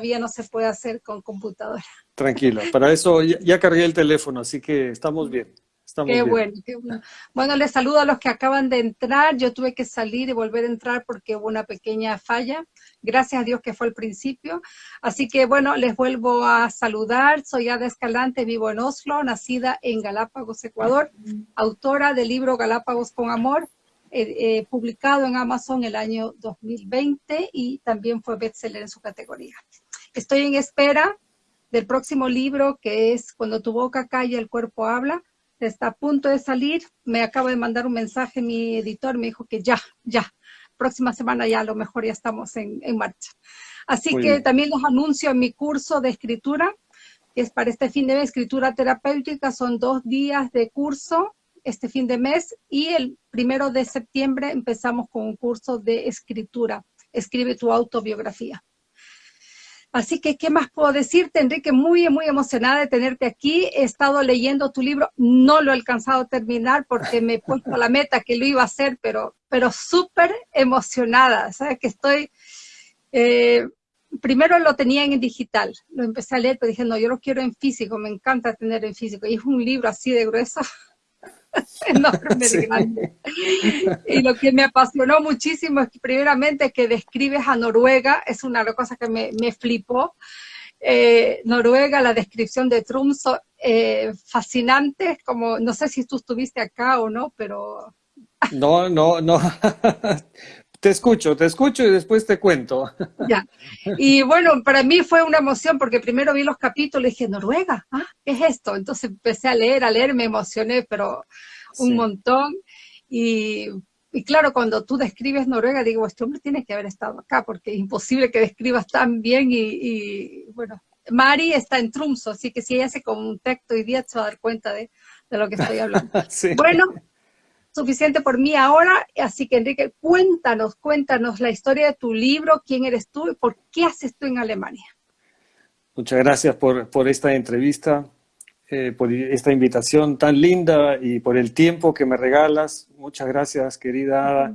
todavía no se puede hacer con computadora. Tranquila, para eso ya, cargué el teléfono, así que estamos bien. Estamos qué bien. bueno, qué bueno. Bueno, les saludo a los que acaban de entrar. Yo tuve que salir y volver a entrar porque hubo una pequeña falla. Gracias a Dios que fue al principio. Así que, bueno, les vuelvo a saludar. Soy Ada Escalante, vivo en Oslo, nacida en Galápagos, Ecuador, autora del libro Galápagos con Amor, eh, eh, publicado en Amazon el año 2020 y también fue bestseller en su categoría. Estoy en espera del próximo libro que es Cuando tu boca calla, el cuerpo habla. Está a punto de salir. Me acaba de mandar un mensaje mi editor, me dijo que ya, ya. Próxima semana ya a lo mejor ya estamos en, en marcha. Así Muy que bien. también les anuncio mi curso de escritura, que es para este fin de mes, escritura terapéutica. Son dos días de curso este fin de mes y el primero de septiembre empezamos con un curso de escritura. Escribe tu autobiografía. Así que, ¿qué más puedo decirte, Enrique? Muy, muy emocionada de tenerte aquí. He estado leyendo tu libro, no lo he alcanzado a terminar porque me he puesto la meta que lo iba a hacer, pero, pero súper emocionada. ¿Sabes? Que estoy... eh, primero lo tenía en digital, lo empecé a leer, pero dije, no, yo lo quiero en físico, me encanta tener en físico. Y es un libro así de grueso, enorme Sí. grande. Y lo que me apasionó muchísimo es que primeramente que describes a Noruega, es una de las cosas que me, me flipó. Eh, Noruega, la descripción de Trumso, eh, fascinante, como no sé si tú estuviste acá o no, pero No, no, no. Te escucho, te escucho y después te cuento. ya. Y bueno, para mí fue una emoción porque primero vi los capítulos y dije, Noruega, ¿ah? ¿qué es esto? Entonces empecé a leer, a leer, me emocioné, pero un Sí. montón. Y, y claro, cuando tú describes Noruega, digo, este hombre tiene que haber estado acá, porque es imposible que describas tan bien. Y, y, bueno, Mari está en Trumso, así que si ella hace como un texto hoy día, se va a dar cuenta de, de lo que estoy hablando. Sí. Bueno, suficiente por mí ahora, así que Enrique, cuéntanos, cuéntanos la historia de tu libro, quién eres tú y por qué haces tú en Alemania. Muchas gracias por, por esta entrevista, eh, por esta invitación tan linda y por el tiempo que me regalas. Muchas gracias, querida Ada.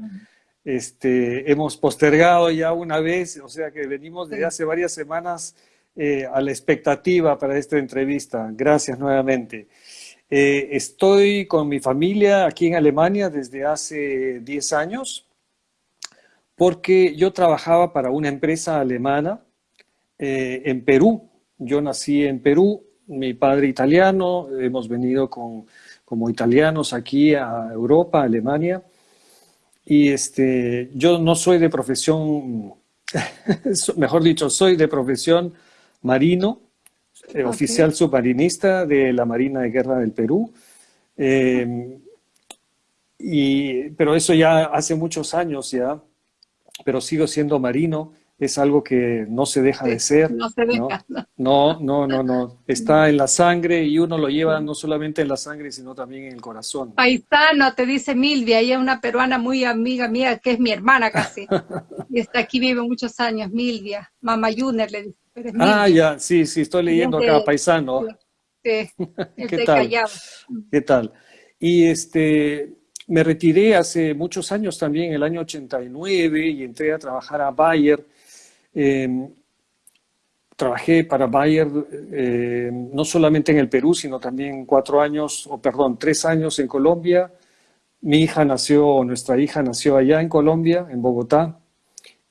Este, hemos postergado ya una vez, o sea que venimos desde hace varias semanas eh, a la expectativa para esta entrevista. Gracias nuevamente. Eh, estoy con mi familia aquí en Alemania desde hace 10 años porque yo trabajaba para una empresa alemana eh, en Perú. Yo nací en Perú, mi padre italiano, hemos venido con, como italianos aquí a Europa, a Alemania. Y este, yo no soy de profesión, mejor dicho, soy de profesión marino, eh, oficial submarinista de la Marina de Guerra del Perú. Eh, y, pero eso ya hace muchos años ya, pero sigo siendo marino, es algo que no se deja de ser. No se ¿no? deja. No, no, no, no. Está en la sangre y uno lo lleva no solamente en la sangre, sino también en el corazón. Paisano, te dice Milvia, ella es una peruana muy amiga mía, que es mi hermana casi. Y está aquí, vive muchos años, Milvia. Mama Juner le dice, pero es Ah, ya, sí, sí, estoy leyendo de- acá, paisano. Sí, ¿Qué tal? Callao. ¿Qué tal? Y este, me retiré hace muchos años también, el año 89, y entré a trabajar a Bayer. Eh, trabajé para Bayer eh, no solamente en el Perú, sino también cuatro años, o perdón, tres años en Colombia. Mi hija nació, nuestra hija nació allá en Colombia, en Bogotá.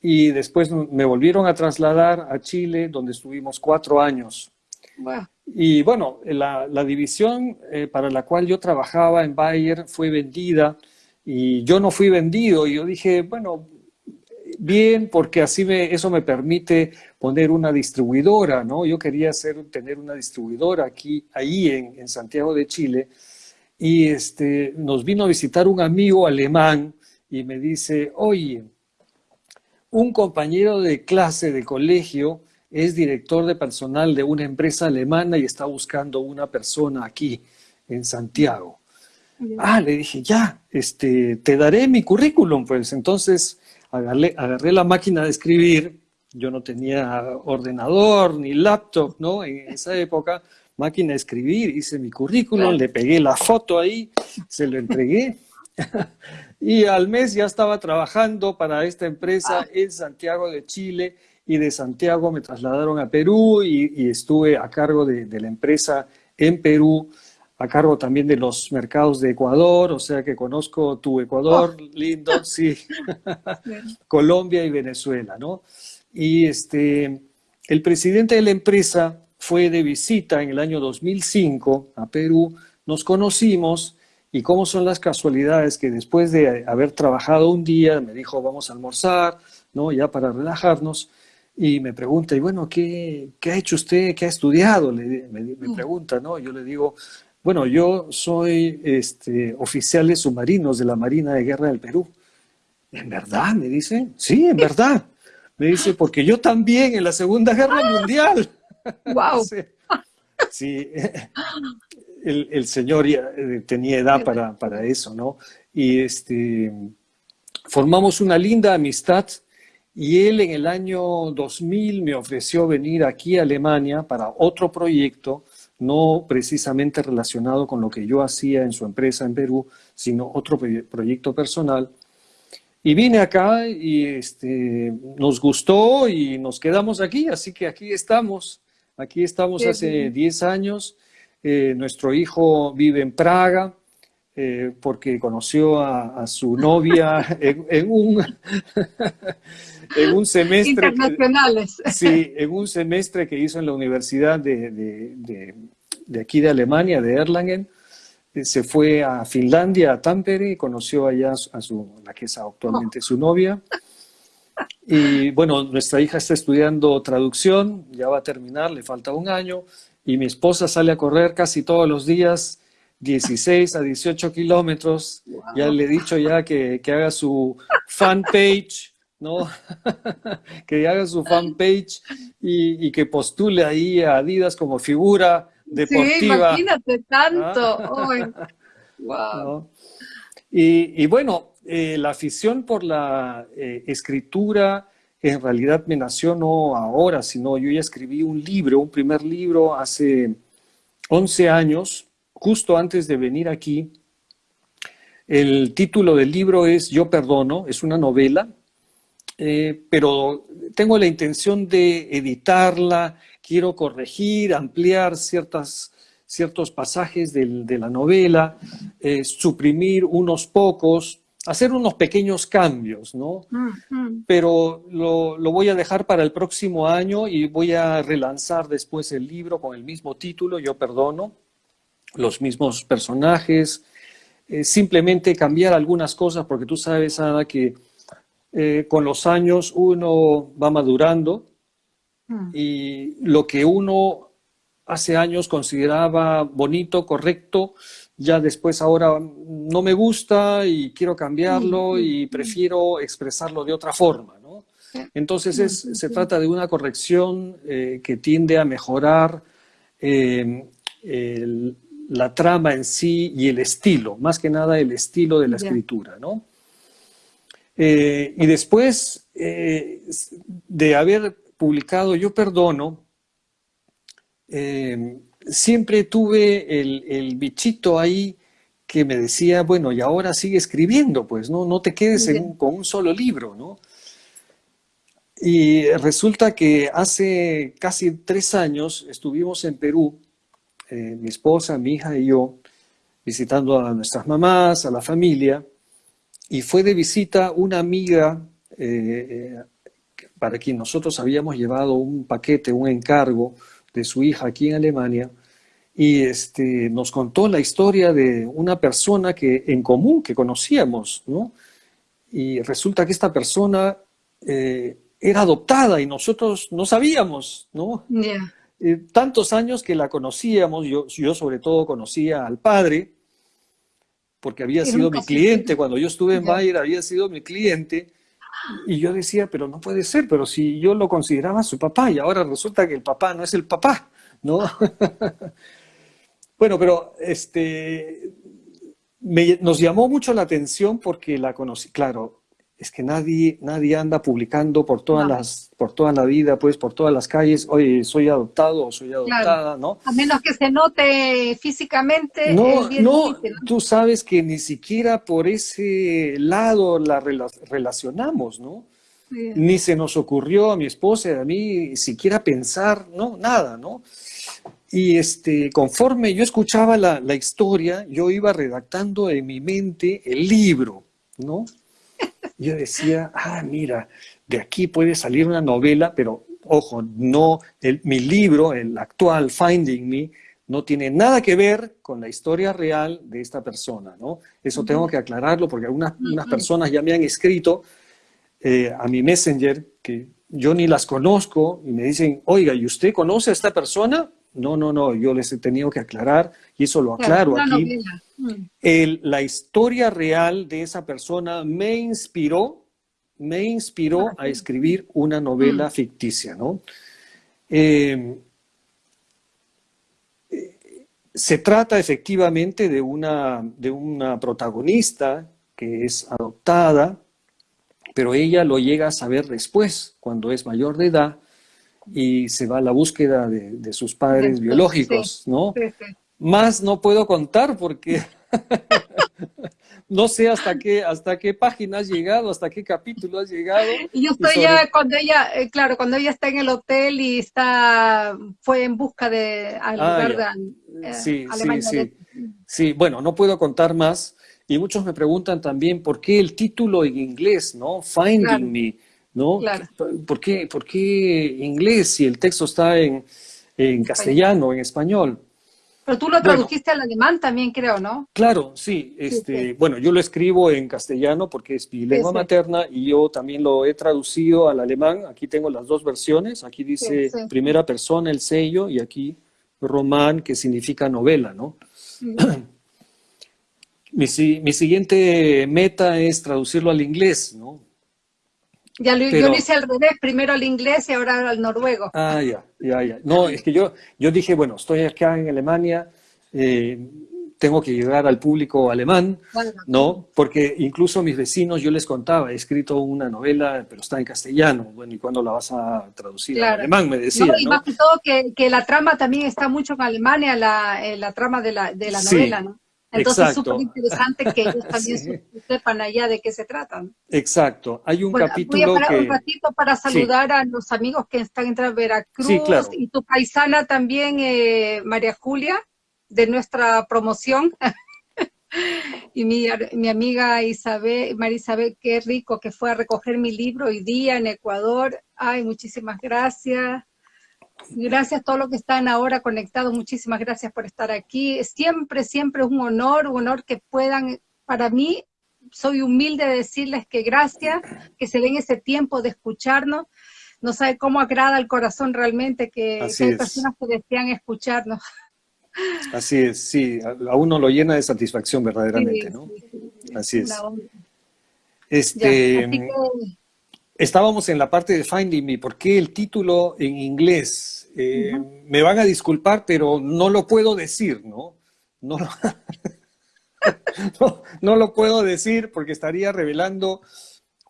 Y después me volvieron a trasladar a Chile, donde estuvimos cuatro años. Bueno, Y bueno, la, la división eh, para la cual yo trabajaba en Bayer fue vendida y yo no fui vendido. Y yo dije, bueno, bien, porque así me, eso me permite poner una distribuidora, ¿no? Yo quería hacer, tener una distribuidora aquí, ahí en, en Santiago de Chile. Y este, nos vino a visitar un amigo alemán y me dice, oye, un compañero de clase de colegio es director de personal de una empresa alemana y está buscando una persona aquí en Santiago. Ah, le dije, ya, este, te daré mi currículum, pues. Entonces agarré, agarré la máquina de escribir, yo no tenía ordenador ni laptop, ¿no? En esa época, máquina de escribir, hice mi currículum, le pegué la foto ahí, se lo entregué. y al mes ya estaba trabajando para esta empresa en Santiago de Chile y de Santiago me trasladaron a Perú y, estuve a cargo de, la empresa en Perú, a cargo también de los mercados de Ecuador, o sea que conozco tu Ecuador, oh. lindo, sí, Colombia y Venezuela, ¿no? Y este, el presidente de la empresa fue de visita en el año 2005 a Perú, nos conocimos y cómo son las casualidades que después de haber trabajado un día me dijo vamos a almorzar, ¿no? Ya para relajarnos y me pregunta, y bueno, ¿qué, qué ha hecho usted? ¿Qué ha estudiado? me, mm. pregunta, ¿no? Yo le digo, bueno, yo soy este, oficial de submarinos de la Marina de Guerra del Perú. ¿En verdad? Me dice, sí, en verdad. Me dice, porque yo también en la Segunda Guerra Mundial. ¡Wow! sí, el, señor ya eh, tenía edad para, para, eso, ¿no? Y este, formamos una linda amistad y él en el año 2000 me ofreció venir aquí a Alemania para otro proyecto, no precisamente relacionado con lo que yo hacía en su empresa en Perú, sino otro proyecto personal. Y vine acá y este, nos gustó y nos quedamos aquí, así que aquí estamos. Aquí estamos hace 10 años. Eh, nuestro hijo vive en Praga, eh, porque conoció a, su novia en, un, en un semestre. Internacionales. Sí, en un semestre que hizo en la Universidad de, de, aquí de Alemania, de Erlangen. Eh, se fue a Finlandia, a Tampere, y conoció allá a su, la que es actualmente su novia. Y bueno, nuestra hija está estudiando traducción, ya va a terminar, le falta un año, y mi esposa sale a correr casi todos los días 16 a 18 kilómetros. Ya le he dicho ya que, haga su fanpage, ¿no? que haga su fanpage y, y que postule ahí a Adidas como figura deportiva. Sí, imagínate tanto. wow. y, bueno, eh, la afición por la eh, escritura en realidad me nació no ahora, sino yo ya escribí un libro, un primer libro hace 11 años, justo antes de venir aquí. El título del libro es Yo Perdono, es una novela, eh, pero tengo la intención de editarla, quiero corregir, ampliar ciertas, ciertos pasajes de la novela, eh, suprimir unos pocos, hacer unos pequeños cambios, ¿no? Pero lo, lo, voy a dejar para el próximo año y voy a relanzar después el libro con el mismo título, Yo Perdono, los mismos personajes, eh, simplemente cambiar algunas cosas, porque tú sabes, Ana, que eh, con los años uno va madurando mm. y lo que uno hace años consideraba bonito, correcto, ya después ahora no me gusta y quiero cambiarlo y prefiero expresarlo de otra forma, ¿no? Entonces se trata de una corrección eh, que tiende a mejorar el, la trama en sí y el estilo, más que nada el estilo de la escritura, ¿no? Eh, y después eh, de haber publicado Yo Perdono, eh, siempre tuve el, bichito ahí que me decía, bueno, y ahora sigue escribiendo, pues, ¿no? No te quedes con un solo libro, ¿no? Y resulta que hace casi tres años estuvimos en Perú eh, mi esposa, mi hija y yo, visitando a nuestras mamás, a la familia, y fue de visita una amiga eh, eh, para quien nosotros habíamos llevado un paquete, un encargo de su hija aquí en Alemania, y este, nos contó la historia de una persona que, en común que conocíamos, ¿no? Y resulta que esta persona era adoptada y nosotros no sabíamos, ¿no? Eh, tantos años que la conocíamos, yo, yo sobre todo conocía al padre, porque había sido mi cliente, cuando yo estuve en Bayer había sido mi cliente, y yo decía, pero no puede ser, pero si yo lo consideraba su papá y ahora resulta que el papá no es el papá, ¿no? bueno, pero este, nos llamó mucho la atención porque la conocí, claro, es que nadie, nadie anda publicando por todas las, por toda la vida, pues por todas las calles, oye, soy adoptado o soy adoptada, ¿no? A menos que se note físicamente. No, no, tú sabes que ni siquiera por ese lado la relacionamos, ¿no? ni se nos ocurrió a mi esposa y a mí siquiera pensar, no, nada, ¿no? Y este, conforme yo escuchaba la, la historia, yo iba redactando en mi mente el libro, ¿no? Yo decía, ah, mira, de aquí puede salir una novela, pero ojo, no, el, mi libro, el actual Finding Me, no tiene nada que ver con la historia real de esta persona, ¿no? Eso tengo que aclararlo porque algunas personas ya me han escrito eh, a mi messenger que yo ni las conozco y me dicen, oiga, ¿y usted conoce a esta persona? No, no, no, yo les he tenido que aclarar y eso lo aclaro aquí. El, la historia real de esa persona me inspiró, me inspiró a escribir una novela ficticia, ¿no? Eh, se trata efectivamente de una, de una protagonista que es adoptada, pero ella lo llega a saber después, cuando es mayor de edad, y se va a la búsqueda de, sus padres biológicos, ¿no? Más no puedo contar porque no sé hasta qué, hasta qué página has llegado, hasta qué capítulo has llegado. Y yo estoy ya cuando ella, eh, claro, cuando ella está en el hotel y está, fue en busca de al ah, lugar de eh, sí, Sí, sí. sí, bueno, no puedo contar más. Y muchos me preguntan también por qué el título en inglés, ¿no? Finding Me, ¿no? ¿Por, qué, ¿Por qué inglés si el texto está en, en castellano, en español? Pero tú lo tradujiste al alemán también, creo, ¿no? Claro, sí. Este, Bueno, yo lo escribo en castellano porque es mi lengua materna y yo también lo he traducido al alemán. Aquí tengo las dos versiones. Aquí dice primera persona el sello y aquí román, que significa novela, ¿no? mi, mi, siguiente meta es traducirlo al inglés, ¿no? Ya lo, yo lo hice al revés, primero al inglés y ahora al noruego. Ah, ya, ya, ya. No, es que yo, yo dije, bueno, estoy acá en Alemania, eh, tengo que llegar al público alemán, ¿no? Porque incluso mis vecinos, yo les contaba, he escrito una novela, pero está en castellano, bueno, ¿y cuándo la vas a traducir al alemán? Me decían, no, y más que todo que, que, la trama también está mucho en Alemania, la, eh, la trama de la, de la novela, ¿no? Entonces es súper interesante que ellos también sepan allá de qué se trata. Exacto. Hay un capítulo voy a parar un ratito para saludar a los amigos que están en Veracruz y tu paisana también, eh, María Julia, de nuestra promoción. y mi, mi, amiga Isabel, María Isabel, qué rico que fue a recoger mi libro hoy día en Ecuador. Ay, muchísimas gracias. Gracias a todos los que están ahora conectados, muchísimas gracias por estar aquí. Siempre, siempre es un honor, un honor que puedan, para mí, soy humilde de decirles que gracias, que se den ese tiempo de escucharnos. No sabe cómo agrada al corazón realmente que, hay personas que desean escucharnos. Así es, sí, a uno lo llena de satisfacción verdaderamente, ¿no? Así es. Este, Estábamos en la parte de Finding Me. ¿Por qué el título en inglés? Eh, me van a disculpar, pero no lo puedo decir, ¿no? No lo, no, lo puedo decir porque estaría revelando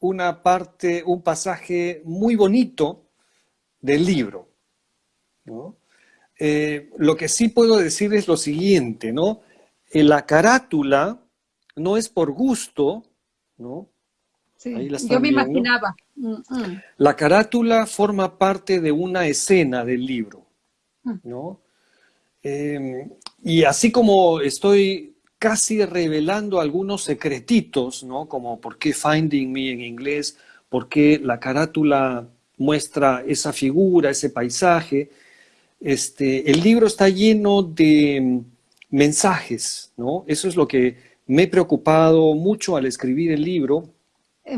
una parte, un pasaje muy bonito del libro. Eh, lo que sí puedo decir es lo siguiente, ¿no? la carátula no es por gusto, ¿no? Yo me imaginaba. Mm, mm. La carátula forma parte de una escena del libro, mm. ¿no? Em, y así como estoy casi revelando algunos secretitos, ¿no? Como por qué Finding Me en inglés, por qué la carátula muestra esa figura, ese paisaje. Este, el libro está lleno de mensajes, ¿no? Eso es lo que me he preocupado mucho al escribir el libro,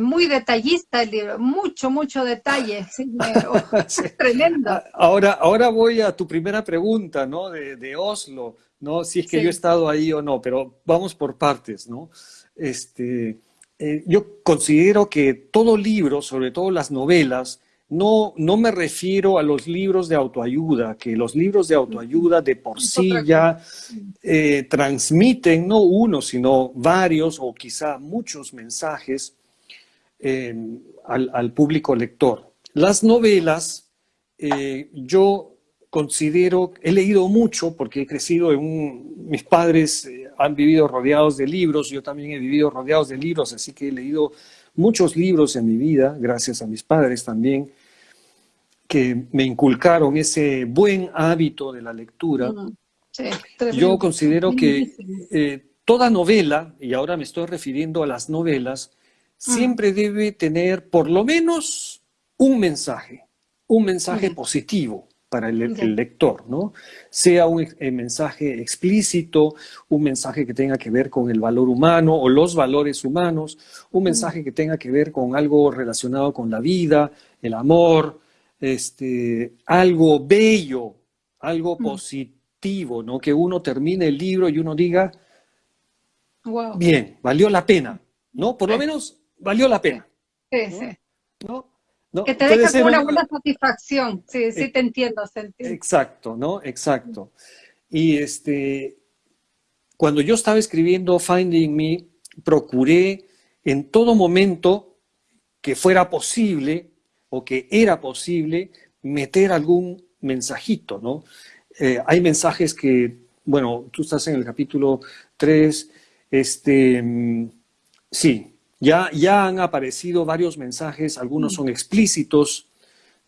muy detallista el libro, mucho, mucho detalle. tremendo. Ah, ahora, ahora voy a tu primera pregunta, ¿no? De, Oslo, ¿no? Si es que yo he estado ahí o no, pero vamos por partes, ¿no? Este, eh, yo considero que todo libro, sobre todo las novelas, no, no me refiero a los libros de autoayuda, que los libros de autoayuda de por sí ya eh, transmiten no uno, sino varios o quizá muchos mensajes al, público lector. Las novelas, eh, yo considero, he leído mucho porque he crecido en un, mis padres eh, han vivido rodeados de libros, yo también he vivido rodeados de libros, así que he leído muchos libros en mi vida, gracias a mis padres también, que me inculcaron ese buen hábito de la lectura. Yo considero que eh, toda novela, y ahora me estoy refiriendo a las novelas, siempre debe tener por lo menos un mensaje, un mensaje positivo para el, lector, ¿no? Sea un eh, mensaje explícito, un mensaje que tenga que ver con el valor humano o los valores humanos, un mensaje que tenga que ver con algo relacionado con la vida, el amor, este, algo bello, algo positivo, ¿no? Que uno termine el libro y uno diga, bien, valió la pena, ¿no? Por lo menos valió la pena. Sí, sí. Que te deja una, buena satisfacción, sí, sí te entiendo. Exacto, ¿no? Exacto. Y este, cuando yo estaba escribiendo Finding Me, procuré en todo momento que fuera posible o que era posible meter algún mensajito, ¿no? Eh, hay mensajes que, bueno, tú estás en el capítulo 3, este, mm, sí, ya, ya han aparecido varios mensajes, algunos son explícitos,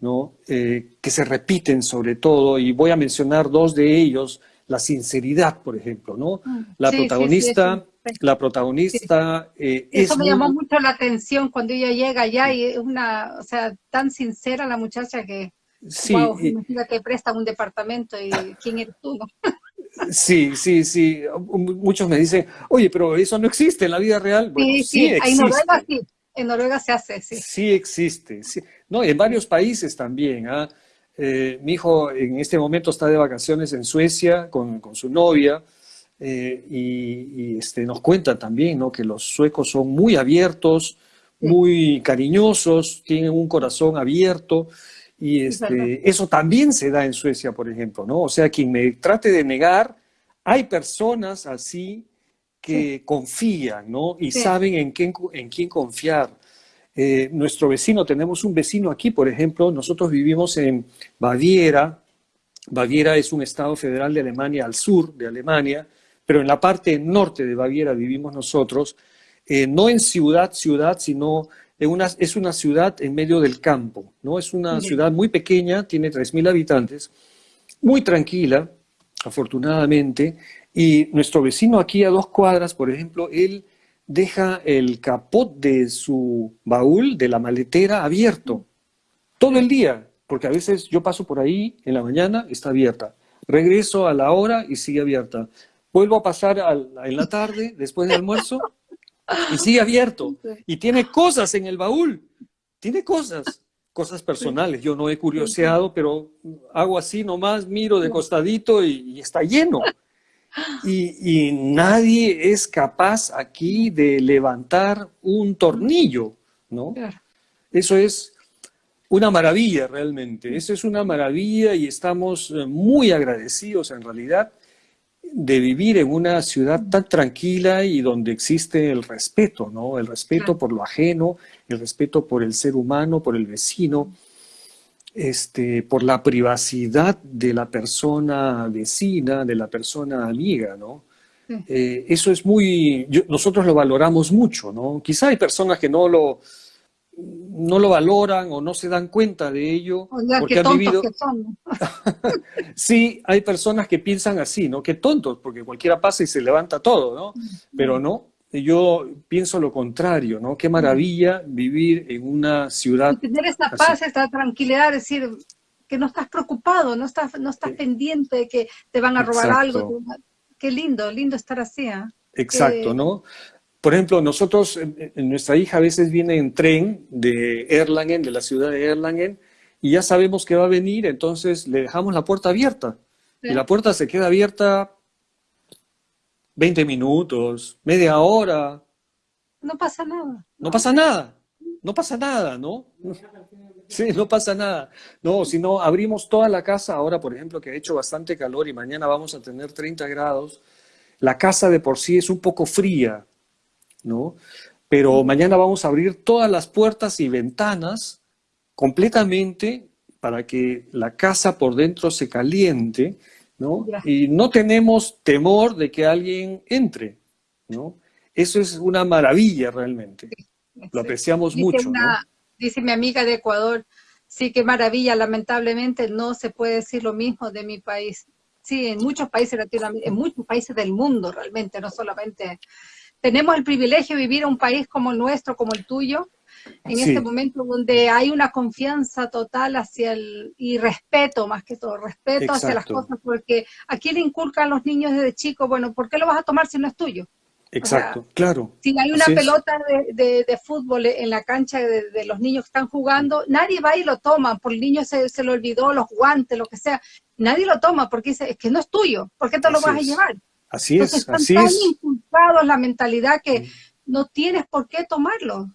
¿no? Eh, que se repiten sobre todo, y voy a mencionar dos de ellos, la sinceridad, por ejemplo, ¿no? Mm. La protagonista, la protagonista... Eh, Eso me llamó mucho la atención cuando ella llega allá y es una, o sea, tan sincera la muchacha que... Sí, wow, imagina que presta un departamento y quién eres tú. Sí, sí, sí. Muchos me dicen, oye, pero eso no existe en la vida real. sí, sí, En Noruega sí. En Noruega se hace, sí. Sí existe. Sí. No, en varios países también. ¿ah? Eh, mi hijo en este momento está de vacaciones en Suecia con, su novia eh, y, este, nos cuenta también ¿no? que los suecos son muy abiertos, muy cariñosos, tienen un corazón abierto. Y este, eso también se da en Suecia, por ejemplo, ¿no? O sea, quien me trate de negar, hay personas así que confían, ¿no? Y saben en quién, en quién confiar. Eh, nuestro vecino, tenemos un vecino aquí, por ejemplo, nosotros vivimos en Baviera. Baviera es un estado federal de Alemania al sur de Alemania, pero en la parte norte de Baviera vivimos nosotros, eh, no en ciudad, ciudad, sino es una ciudad en medio del campo, ¿no? Es una ciudad muy pequeña, tiene 3.000 habitantes, muy tranquila, afortunadamente, y nuestro vecino aquí a dos cuadras, por ejemplo, él deja el capot de su baúl, de la maletera, abierto, todo el día, porque a veces yo paso por ahí en la mañana, está abierta. Regreso a la hora y sigue abierta. Vuelvo a pasar en la tarde, después del almuerzo, y sigue abierto. Y tiene cosas en el baúl. Tiene cosas, cosas personales. Yo no he curioseado, pero hago así nomás, miro de costadito y, está lleno. Y, nadie es capaz aquí de levantar un tornillo, ¿no? Eso es una maravilla realmente. Eso es una maravilla y estamos eh, muy agradecidos en realidad de vivir en una ciudad tan tranquila y donde existe el respeto, ¿no? El respeto por lo ajeno, el respeto por el ser humano, por el vecino, este, por la privacidad de la persona vecina, de la persona amiga, ¿no? Eh, eso es muy, nosotros lo valoramos mucho, ¿no? Quizá hay personas que no lo, no lo valoran o no se dan cuenta de ello porque han vivido. sí, hay personas que piensan así, ¿no? Qué tontos, porque cualquiera pasa y se levanta todo, ¿no? Pero no, yo pienso lo contrario, ¿no? Qué maravilla vivir en una ciudad. Y tener esta paz, esta tranquilidad, decir que no estás preocupado, no estás, no estás pendiente de que te van a robar algo. Qué lindo, lindo estar así. ¿eh? Exacto, ¿no? Por ejemplo, nosotros, nuestra hija a veces viene en tren de Erlangen, de la ciudad de Erlangen, y ya sabemos que va a venir, entonces le dejamos la puerta abierta. Y la puerta se queda abierta 20 minutos, media hora. No pasa nada. No pasa nada. No pasa nada, ¿no? Sí, no pasa nada. No, si no, abrimos toda la casa, ahora por ejemplo que ha hecho bastante calor y mañana vamos a tener 30 grados, la casa de por sí es un poco fría, ¿no? Pero mañana vamos a abrir todas las puertas y ventanas completamente para que la casa por dentro se caliente, ¿no? Y no tenemos temor de que alguien entre, ¿no? Eso es una maravilla realmente. lo apreciamos mucho, ¿no? Dice mi amiga de Ecuador, sí, qué maravilla, lamentablemente no se puede decir lo mismo de mi país. Sí, en muchos países en muchos países del mundo realmente, no solamente. Tenemos el privilegio de vivir en un país como el nuestro, como el tuyo, en este momento donde hay una confianza total hacia el, y respeto más que todo, respeto hacia las cosas, porque aquí le inculcan los niños desde chicos, bueno, ¿por qué lo vas a tomar si no es tuyo? Exacto, claro. Si hay una pelota de, de, fútbol en la cancha de, los niños que están jugando, nadie va y lo toma, por el niño se, se le olvidó los guantes, lo que sea. Nadie lo toma porque dice, es que no es tuyo, ¿por qué te lo vas a llevar? Así es, así tan inculcados la mentalidad que mm. no tienes por qué tomarlo.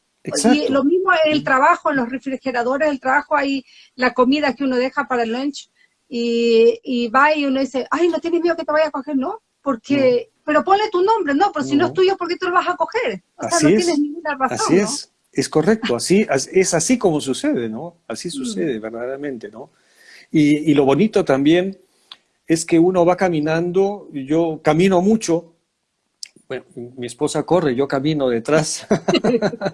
Y lo mismo en el mm. trabajo, en los refrigeradores del trabajo hay la comida que uno deja para el lunch y, y va y uno dice, ay, ¿no tienes miedo que te vaya a coger? No, porque pero ponle tu nombre, no, pero si no, es tuyo, ¿por qué tú lo vas a coger? O sea, no tienes ninguna razón, Así es, es correcto, así, es así como sucede, ¿no? Así sucede verdaderamente, ¿no? Y, y, lo bonito también es que uno va caminando, yo camino mucho, bueno, mi esposa corre, yo camino detrás,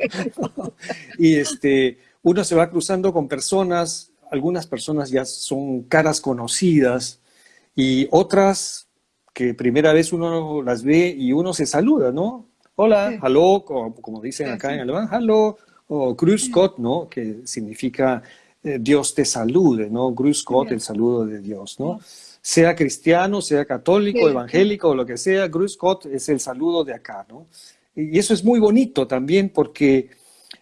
y este, uno se va cruzando con personas, algunas personas ya son caras conocidas, y otras que primera vez uno las ve y uno se saluda, ¿no? Hola, hello, como, dicen acá en alemán, hello, o Grüß Gott, ¿no? Que significa eh, Dios te salude, ¿no? Grüß Gott, el saludo de Dios, ¿no? Sea cristiano, sea católico, evangélico o lo que sea, Grüß Gott es el saludo de acá, ¿no? Y eso es muy bonito también porque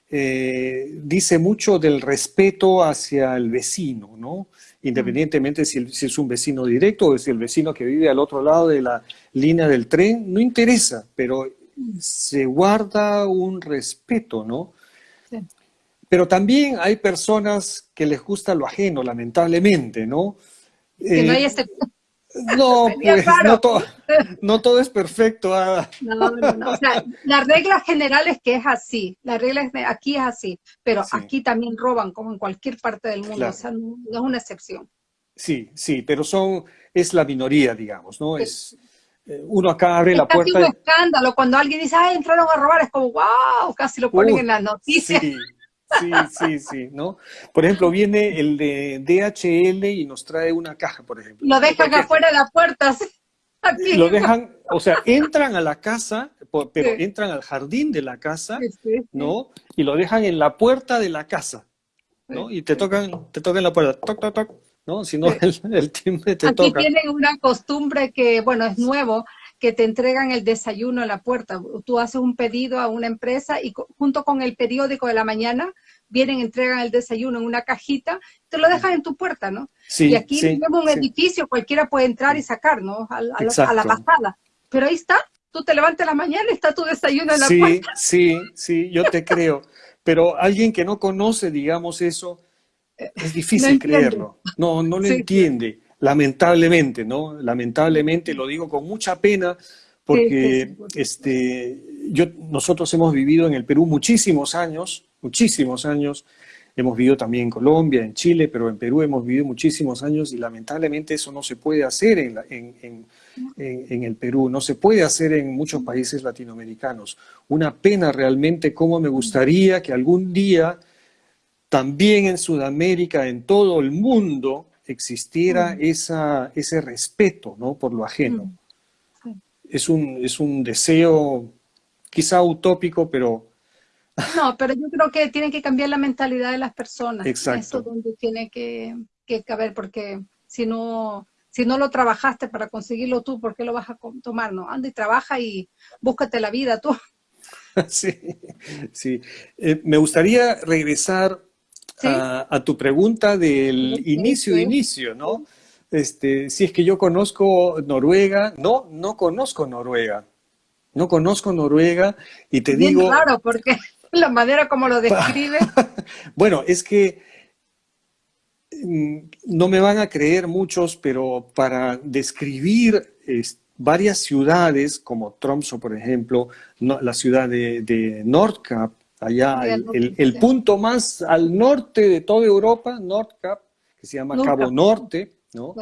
eh, dice mucho del respeto hacia el vecino, ¿no? independientemente si, es un vecino directo o si el vecino que vive al otro lado de la línea del tren, no interesa, pero se guarda un respeto, ¿no? Pero también hay personas que les gusta lo ajeno, lamentablemente, ¿no? Que no hay este... No, pues no todo, no todo, es perfecto. Ah. No, no, no. O sea, la regla general es que es así. La regla es aquí es así. Pero aquí también roban, como en cualquier parte del mundo. O sea, no, es una excepción. Sí, sí, pero son, es la minoría, digamos, ¿no? Es, eh, uno acá abre la puerta. Es un escándalo. Cuando alguien dice, ay, entraron a robar, es como, wow, casi lo ponen en las noticias. Sí. Sí, sí, sí, ¿no? Por ejemplo, viene el de DHL y nos trae una caja, por ejemplo. Lo dejan afuera de la puerta. Lo dejan, o sea, entran a la casa, pero entran al jardín de la casa, ¿no? Y lo dejan en la puerta de la casa, ¿no? Y te tocan, te tocan la puerta, toc, toc, toc, ¿no? Si no, el, timbre te toca. Aquí tienen una costumbre que, bueno, es nuevo, que te entregan el desayuno a la puerta. Tú haces un pedido a una empresa y junto con el periódico de la mañana vienen, entregan el desayuno en una cajita, te lo dejan en tu puerta, ¿no? y aquí tenemos un edificio, cualquiera puede entrar y sacar, ¿no? A, la pasada. Pero ahí está, tú te levantas la mañana y está tu desayuno en la puerta. Sí, sí, yo te creo. Pero alguien que no conoce, digamos, eso, es difícil creerlo. No, no lo entiende lamentablemente, ¿no? Lamentablemente, lo digo con mucha pena, porque este, yo, nosotros hemos vivido en el Perú muchísimos años, muchísimos años, hemos vivido también en Colombia, en Chile, pero en Perú hemos vivido muchísimos años y lamentablemente eso no se puede hacer en, en, en, el Perú, no se puede hacer en muchos países latinoamericanos. Una pena realmente, cómo me gustaría que algún día también en Sudamérica, en todo el mundo, existiera mm. esa, ese respeto ¿no? por lo ajeno. Mm. Es, un, es un deseo quizá utópico, pero... No, pero yo creo que tiene que cambiar la mentalidad de las personas. Exacto. Eso es donde tiene que, que caber, porque si no, si no lo trabajaste para conseguirlo tú, ¿por qué lo vas a tomar? No, anda y trabaja y búscate la vida tú. Sí, sí. Eh, me gustaría regresar a, tu pregunta del inicio, inicio, ¿no? Este, si es que yo conozco Noruega, no, no conozco Noruega, no conozco Noruega y te digo... Claro, porque la manera como lo describe. bueno, es que mm, no me van a creer muchos, pero para describir varias ciudades, como Tromso, por ejemplo, la ciudad de, de Nordkap, allá el, punto más al norte de toda Europa, Nordkap, que se llama Cabo Norte, ¿no?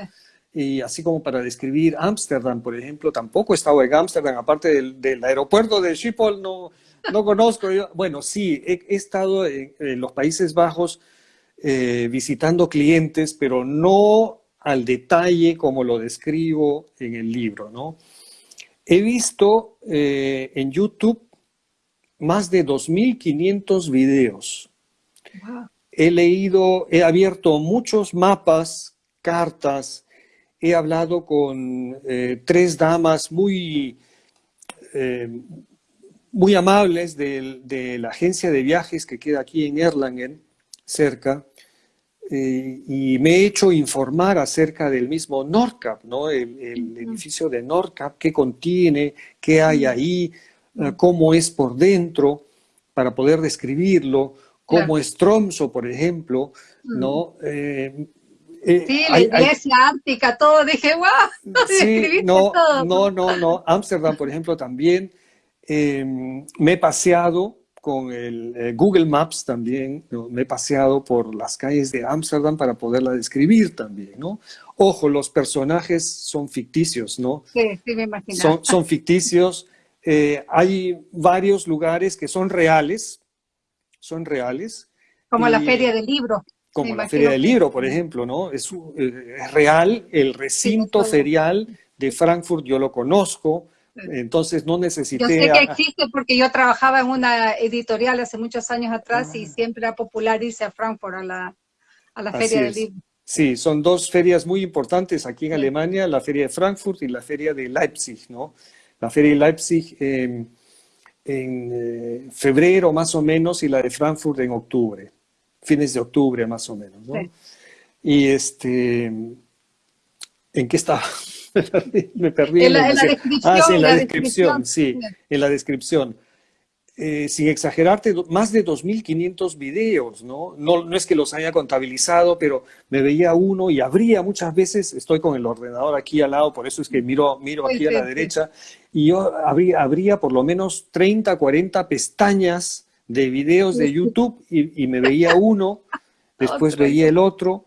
Y así como para describir Ámsterdam, por ejemplo, tampoco he estado en Ámsterdam, aparte del, aeropuerto de Schiphol, no, no conozco. bueno, sí, he, estado en, los Países Bajos eh, visitando clientes, pero no al detalle como lo describo en el libro, ¿no? He visto eh, en YouTube más de 2.500 videos. He leído, he abierto muchos mapas, cartas, he hablado con eh, tres damas muy, eh, muy amables de, la agencia de viajes que queda aquí en Erlangen, cerca, eh, y me he hecho informar acerca del mismo Nordcap, ¿no? el, edificio de Nordcap, qué contiene, qué hay ahí, cómo es por dentro, para poder describirlo, cómo es Tromso, por ejemplo, ¿no? Eh, sí, la iglesia ártica, todo, dije, wow, sí, no, no, no, no, Ámsterdam, por ejemplo, también em, me he paseado con el eh, Google Maps también, me he paseado por las calles de Ámsterdam para poderla describir también, ¿no? Ojo, los personajes son ficticios, ¿no? Sí, sí, me imagino. Son, son ficticios. Eh, hay varios lugares que son reales, son reales. Como la feria del libro como la Feria del Libro, por ejemplo, ¿no? Es, eh, real, el recinto ferial de Frankfurt yo lo conozco, entonces no necesité... Yo sé que existe porque yo trabajaba en una editorial hace muchos años atrás y ah. siempre era popular irse a Frankfurt a la, a la Feria del Libro. Sí, son dos ferias muy importantes aquí en Alemania, la Feria de Frankfurt y la Feria de Leipzig, ¿no? La Feria de Leipzig en eh, febrero más o menos y la de Frankfurt en octubre fines de octubre más o menos, ¿no? Y este, ¿en qué estaba? Me perdí. En la, descripción. Ah, sí, en la, descripción, sí, en la descripción. Eh, sin exagerarte, más de 2.500 videos, ¿no? ¿no? No es que los haya contabilizado, pero me veía uno y abría muchas veces, estoy con el ordenador aquí al lado, por eso es que miro, miro aquí a la derecha, y yo abría, abría por lo menos 30, 40 pestañas de videos de YouTube y, me veía uno, después veía el otro.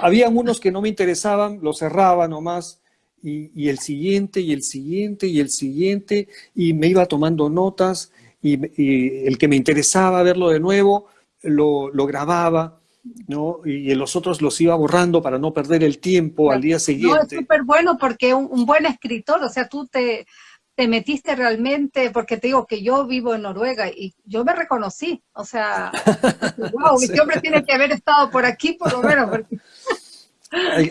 Había unos que no me interesaban, los cerraba nomás, y, el siguiente, y el siguiente, y el siguiente, y me iba tomando notas, y, el que me interesaba verlo de nuevo, lo, grababa, ¿no? Y los otros los iba borrando para no perder el tiempo al día siguiente. No, es súper bueno porque un, buen escritor, o sea, tú te, te metiste realmente, porque te digo que yo vivo en Noruega y yo me reconocí, o sea, wow, este hombre tiene que haber estado por aquí por lo menos.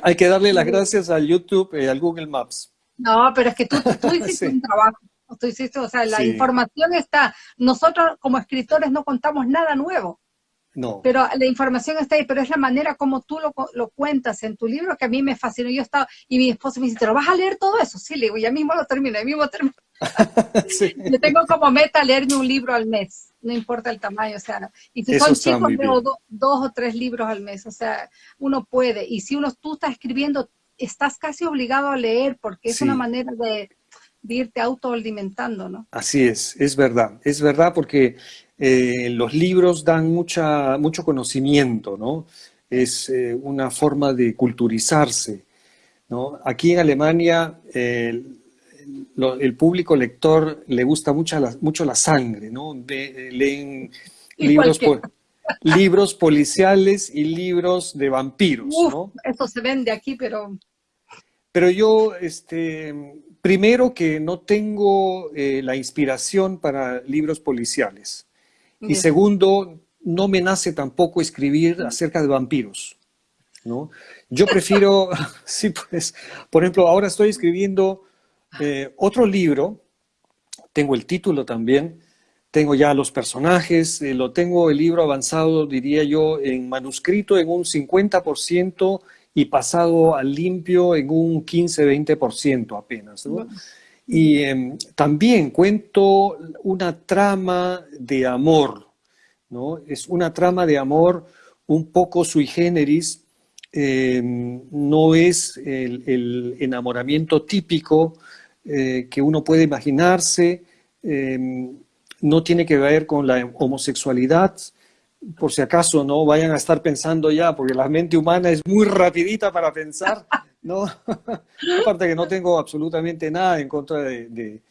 Hay, que darle las gracias al YouTube y al Google Maps. No, pero es que tú, tú hiciste un trabajo, tú hiciste, o sea, la información está, nosotros como escritores no contamos nada nuevo, no. Pero la información está ahí, pero es la manera como tú lo, lo, cuentas en tu libro que a mí me fascinó. Yo estaba, y mi esposo me dice, ¿te lo vas a leer todo eso? Sí, le digo, ya mismo lo termino, ya mismo termino. Yo tengo como meta leerme un libro al mes, no importa el tamaño, o sea, y si son chicos leo dos o tres libros al mes, o sea, uno puede, y si uno tú estás escribiendo, estás casi obligado a leer porque es una manera de, de irte autoalimentando, ¿no? Así es, es verdad, es verdad porque eh, los libros dan mucha, mucho conocimiento, ¿no? Es eh, una forma de culturizarse, ¿no? Aquí en Alemania el, público lector le gusta mucho la, mucho la sangre, ¿no? leen libros, libros policiales y libros de vampiros, ¿no? Eso se vende aquí, pero... Pero yo, este, primero que no tengo eh, la inspiración para libros policiales. Y segundo, no me nace tampoco escribir acerca de vampiros. ¿no? Yo prefiero, sí, pues, por ejemplo, ahora estoy escribiendo eh, otro libro, tengo el título también, tengo ya los personajes, eh, lo tengo el libro avanzado, diría yo, en manuscrito en un 50% y pasado al limpio en un 15-20% apenas. ¿no? Y em, también cuento una trama de amor, ¿no? Es una trama de amor un poco sui generis, em, no es el, enamoramiento típico eh, que uno puede imaginarse, em, no tiene que ver con la homosexualidad, por si acaso no vayan a estar pensando ya, porque la mente humana es muy rapidita para pensar, ¿no? Aparte que no tengo absolutamente nada en contra de,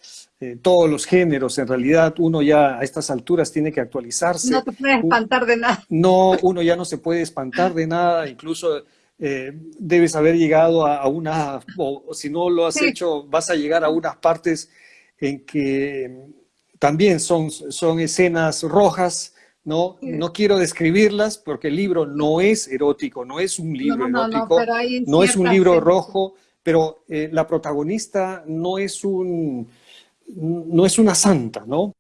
todos los géneros. En realidad, uno ya a estas alturas tiene que actualizarse. No te puedes espantar de nada. No, uno ya no se puede espantar de nada. Incluso eh, debes haber llegado a, una, o, si no lo has hecho, vas a llegar a unas partes en que también son, son escenas rojas, ¿no? No quiero describirlas porque el libro no es erótico, no es un libro erótico, no, es un libro rojo, pero eh, la protagonista no es, un, no es una santa, ¿no?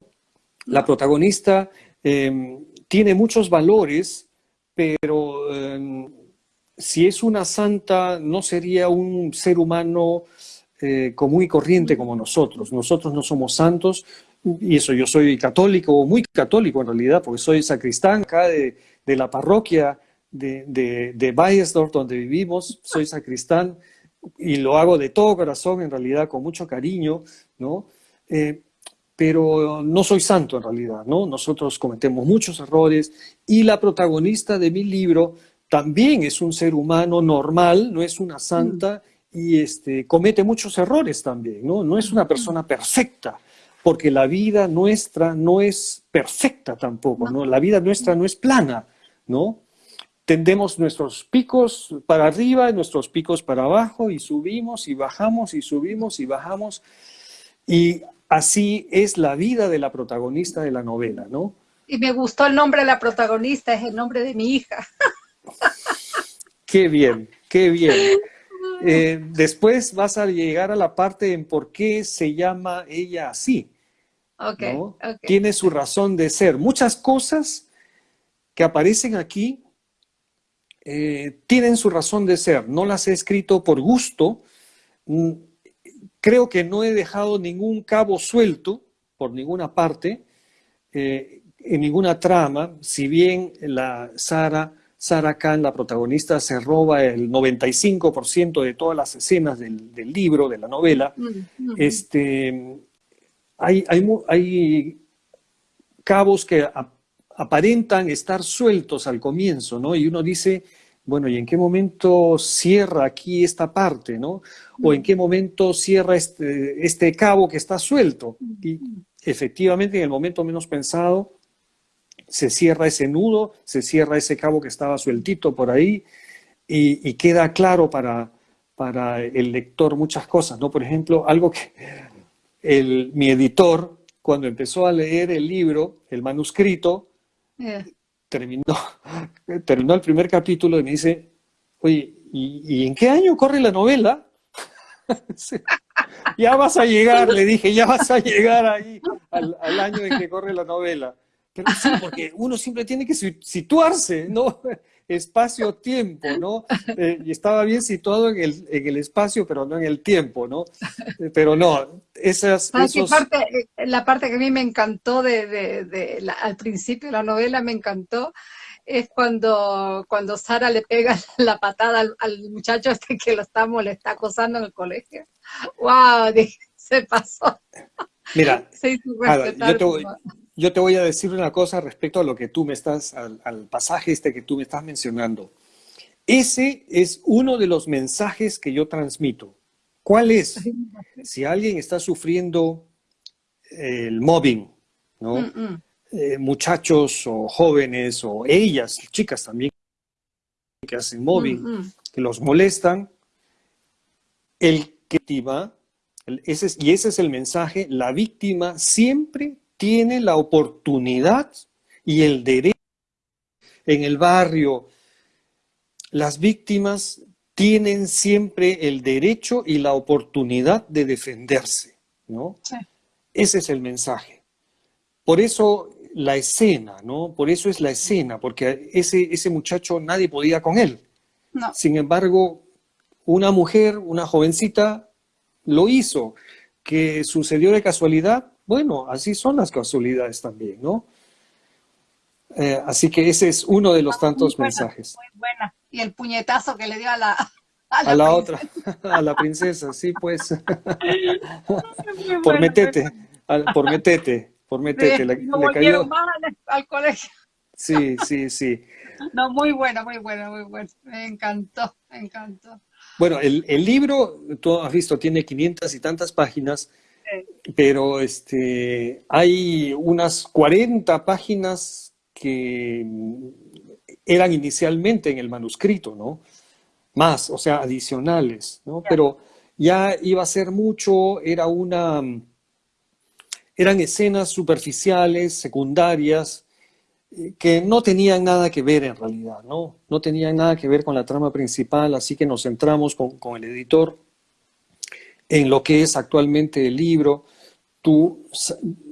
La protagonista em, tiene muchos valores, pero em, si es una santa, no sería un ser humano eh, común y corriente como nosotros. Nosotros no somos santos, y eso yo soy católico, muy católico en realidad, porque soy sacristán acá de, la parroquia de, de, de Bayersdorf, donde vivimos, soy sacristán y lo hago de todo corazón, en realidad, con mucho cariño, ¿no? Eh, pero no soy santo en realidad, ¿no? Nosotros cometemos muchos errores y la protagonista de mi libro también es un ser humano normal, no es una santa y este, comete muchos errores también, ¿no? No es una persona perfecta, porque la vida nuestra no es perfecta tampoco, ¿no? La vida nuestra no es plana, ¿no? Tendemos nuestros picos para arriba y nuestros picos para abajo y subimos y bajamos y subimos y bajamos. Y así es la vida de la protagonista de la novela, ¿no? Y me gustó el nombre de la protagonista, es el nombre de mi hija. Qué bien, qué bien. Eh, después vas a llegar a la parte en por qué se llama ella así. Okay, Tiene su razón de ser. Muchas cosas que aparecen aquí eh, tienen su razón de ser. No las he escrito por gusto. Mm, creo que no he dejado ningún cabo suelto por ninguna parte, eh, en ninguna trama, si bien la Sara Sarah Khan, la protagonista, se roba el 95% de todas las escenas del, libro, de la novela. Mm, mm. Este, hay, hay, cabos que aparentan estar sueltos al comienzo, ¿no? Y uno dice, bueno, ¿y en qué momento cierra aquí esta parte, ¿no? O en qué momento cierra este, este cabo que está suelto. Y efectivamente, en el momento menos pensado, se cierra ese nudo, se cierra ese cabo que estaba sueltito por ahí y, queda claro para, para el lector muchas cosas, ¿no? Por ejemplo, algo que el, mi editor, cuando empezó a leer el libro, el manuscrito, terminó, terminó el primer capítulo y me dice, oye, ¿y, en qué año corre la novela? ya vas a llegar, le dije, ya vas a llegar ahí al, al año en que corre la novela. Pero sí, porque uno siempre tiene que situarse, ¿no? Espacio-tiempo, ¿no? Eh, y estaba bien situado en el, en el, espacio, pero no en el tiempo, ¿no? Eh, pero no, esas... Esos... Parte, eh, la parte que a mí me encantó de, de, de al principio de la novela, me encantó, es cuando, cuando Sara le pega la patada al, muchacho este que lo está, le está acosando en el colegio. ¡Wow! se pasó. Mira, yo, te voy, yo te voy a decir una cosa respecto a lo que tú me estás, al, pasaje este que tú me estás mencionando. Ese es uno de los mensajes que yo transmito. ¿Cuál es? Si alguien está sufriendo el mobbing, ¿no? Mm, mm. Eh, muchachos o jóvenes o ellas, chicas también, que hacen mobbing, mm, que los molestan, el que víctima, ese y ese es el mensaje, la víctima siempre tiene la oportunidad y el derecho en el barrio. Las víctimas tienen siempre el derecho y la oportunidad de defenderse, ¿no? Ese es el mensaje. Por eso la escena, ¿no? Por eso es la escena, porque ese, ese muchacho nadie podía con él. Sin embargo, una mujer, una jovencita, lo hizo. Que sucedió de casualidad, bueno, así son las casualidades también, ¿no? Eh, así que ese es uno de los tantos mensajes. Muy buena. Y el puñetazo que le dio a la, a la, otra, a la princesa, sí, pues. por metete, por metete, por metete. le, cayó. al, colegio. Sí, sí, sí. No, muy buena, muy buena, muy buena. Me encantó, me encantó. Bueno, el, libro, tú has visto, tiene 500 y tantas páginas, pero este, hay unas 40 páginas que eran inicialmente en el manuscrito, ¿no? Más, o sea, adicionales, ¿no? Pero ya iba a ser mucho, era una, eran escenas superficiales, secundarias, que no tenían nada que ver en realidad, ¿no? No tenían nada que ver con la trama principal, así que nos centramos con, con el editor en lo que es actualmente el libro. Tú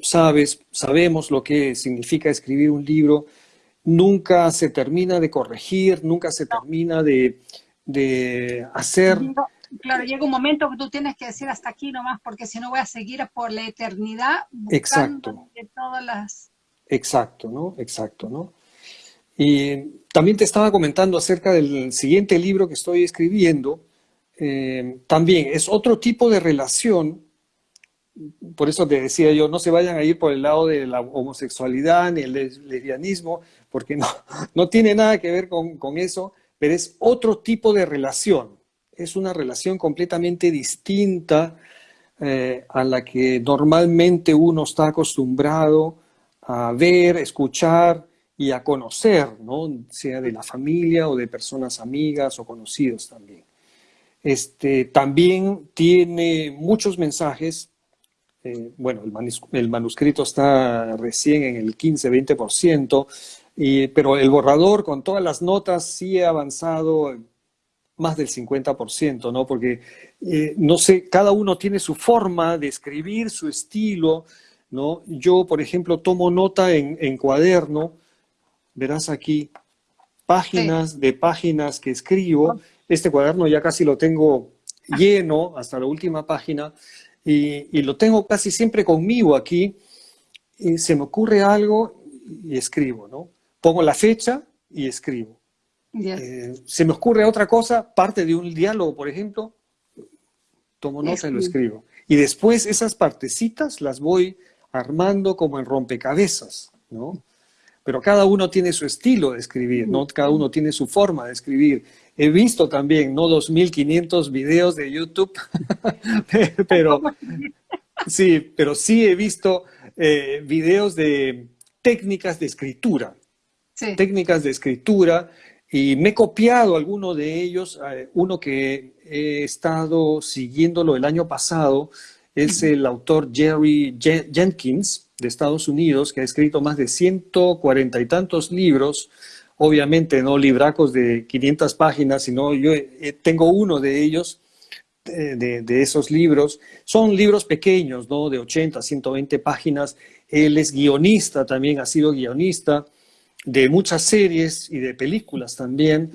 sabes, sabemos lo que significa escribir un libro. Nunca se termina de corregir, nunca se termina de, de hacer claro, llega un momento que tú tienes que decir hasta aquí nomás, porque si no voy a seguir por la eternidad buscando Exacto. de todas las... Exacto, ¿no? Exacto, ¿no? Y también te estaba comentando acerca del siguiente libro que estoy escribiendo. Eh, también es otro tipo de relación, por eso te decía yo, no se vayan a ir por el lado de la homosexualidad ni el lesbianismo, porque no, no tiene nada que ver con, con eso, pero es otro tipo de relación es una relación completamente distinta eh, a la que normalmente uno está acostumbrado a ver, escuchar y a conocer, ¿no? sea de la familia o de personas amigas o conocidos también. Este, también tiene muchos mensajes, eh, bueno, el, manuscrito está recién en el 15-20%, pero el borrador con todas las notas sí ha avanzado más del 50%, ¿no? Porque, eh, no sé, cada uno tiene su forma de escribir, su estilo, ¿no? Yo, por ejemplo, tomo nota en, cuaderno, verás aquí, páginas de páginas que escribo. Este cuaderno ya casi lo tengo lleno hasta la última página y, y lo tengo casi siempre conmigo aquí. Y se me ocurre algo y escribo, ¿no? Pongo la fecha y escribo. Eh, se me ocurre otra cosa, parte de un diálogo, por ejemplo, tomo nota y lo escribo. Y después esas partecitas las voy armando como en rompecabezas, ¿no? Pero cada uno tiene su estilo de escribir, ¿no? Cada uno tiene su forma de escribir. He visto también, no 2.500 videos de YouTube, pero sí, pero sí he visto eh, videos de técnicas de escritura. Técnicas de escritura y me he copiado alguno de ellos, eh, uno que he estado siguiéndolo el año pasado, es el autor Jerry Jenkins de Estados Unidos, que ha escrito más de 140 y tantos libros, obviamente no libracos de 500 páginas, sino yo tengo uno de ellos, eh, de, de, esos libros. Son libros pequeños, ¿no? De 80, 120 páginas. Él es guionista, también ha sido guionista de muchas series y de películas también.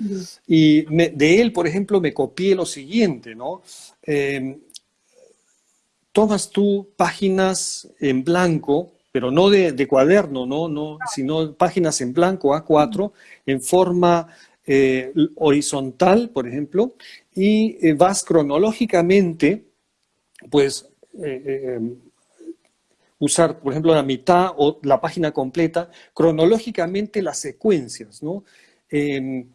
Y de él, por ejemplo, me copié lo siguiente, ¿no? Eh, tomas tú páginas en blanco, pero no de, cuaderno, ¿no? No, sino páginas en blanco A4, en forma eh, horizontal, por ejemplo, y eh, vas cronológicamente, pues, usar, por ejemplo, la mitad o la página completa, cronológicamente las secuencias, ¿no? Em,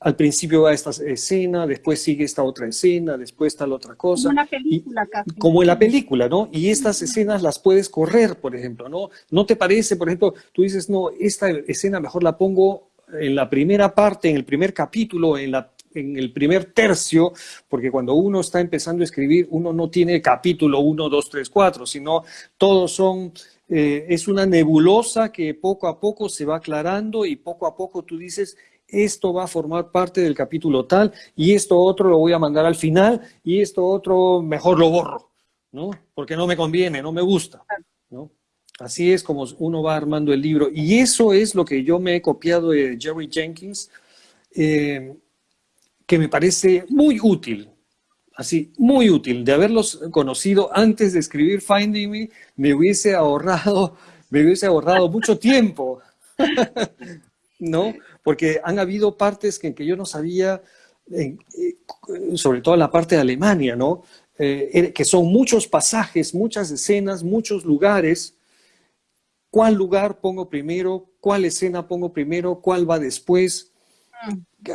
al principio va esta escena, después sigue esta otra escena, después la otra cosa. Como una película casi. Como en la película, ¿no? Y estas escenas las puedes correr, por ejemplo, ¿no? ¿No te parece, por ejemplo, tú dices, no, esta escena mejor la pongo en la primera parte, en el primer capítulo, en la en el primer tercio, porque cuando uno está empezando a escribir, uno no tiene capítulo 1, 2, 3, 4, sino todos son, eh, es una nebulosa que poco a poco se va aclarando y poco a poco tú dices, esto va a formar parte del capítulo tal y esto otro lo voy a mandar al final y esto otro mejor lo borro, ¿no? Porque no me conviene, no me gusta, ¿no? Así es como uno va armando el libro. Y eso es lo que yo me he copiado de Jerry Jenkins. Eh, que me parece muy útil, así, muy útil. De haberlos conocido antes de escribir Finding Me, me hubiese ahorrado, me hubiese ahorrado mucho tiempo, ¿no? Porque han habido partes que, en que yo no sabía, eh, sobre todo la parte de Alemania, ¿no? Eh, que son muchos pasajes, muchas escenas, muchos lugares. ¿Cuál lugar pongo primero? ¿Cuál escena pongo primero? ¿Cuál va después?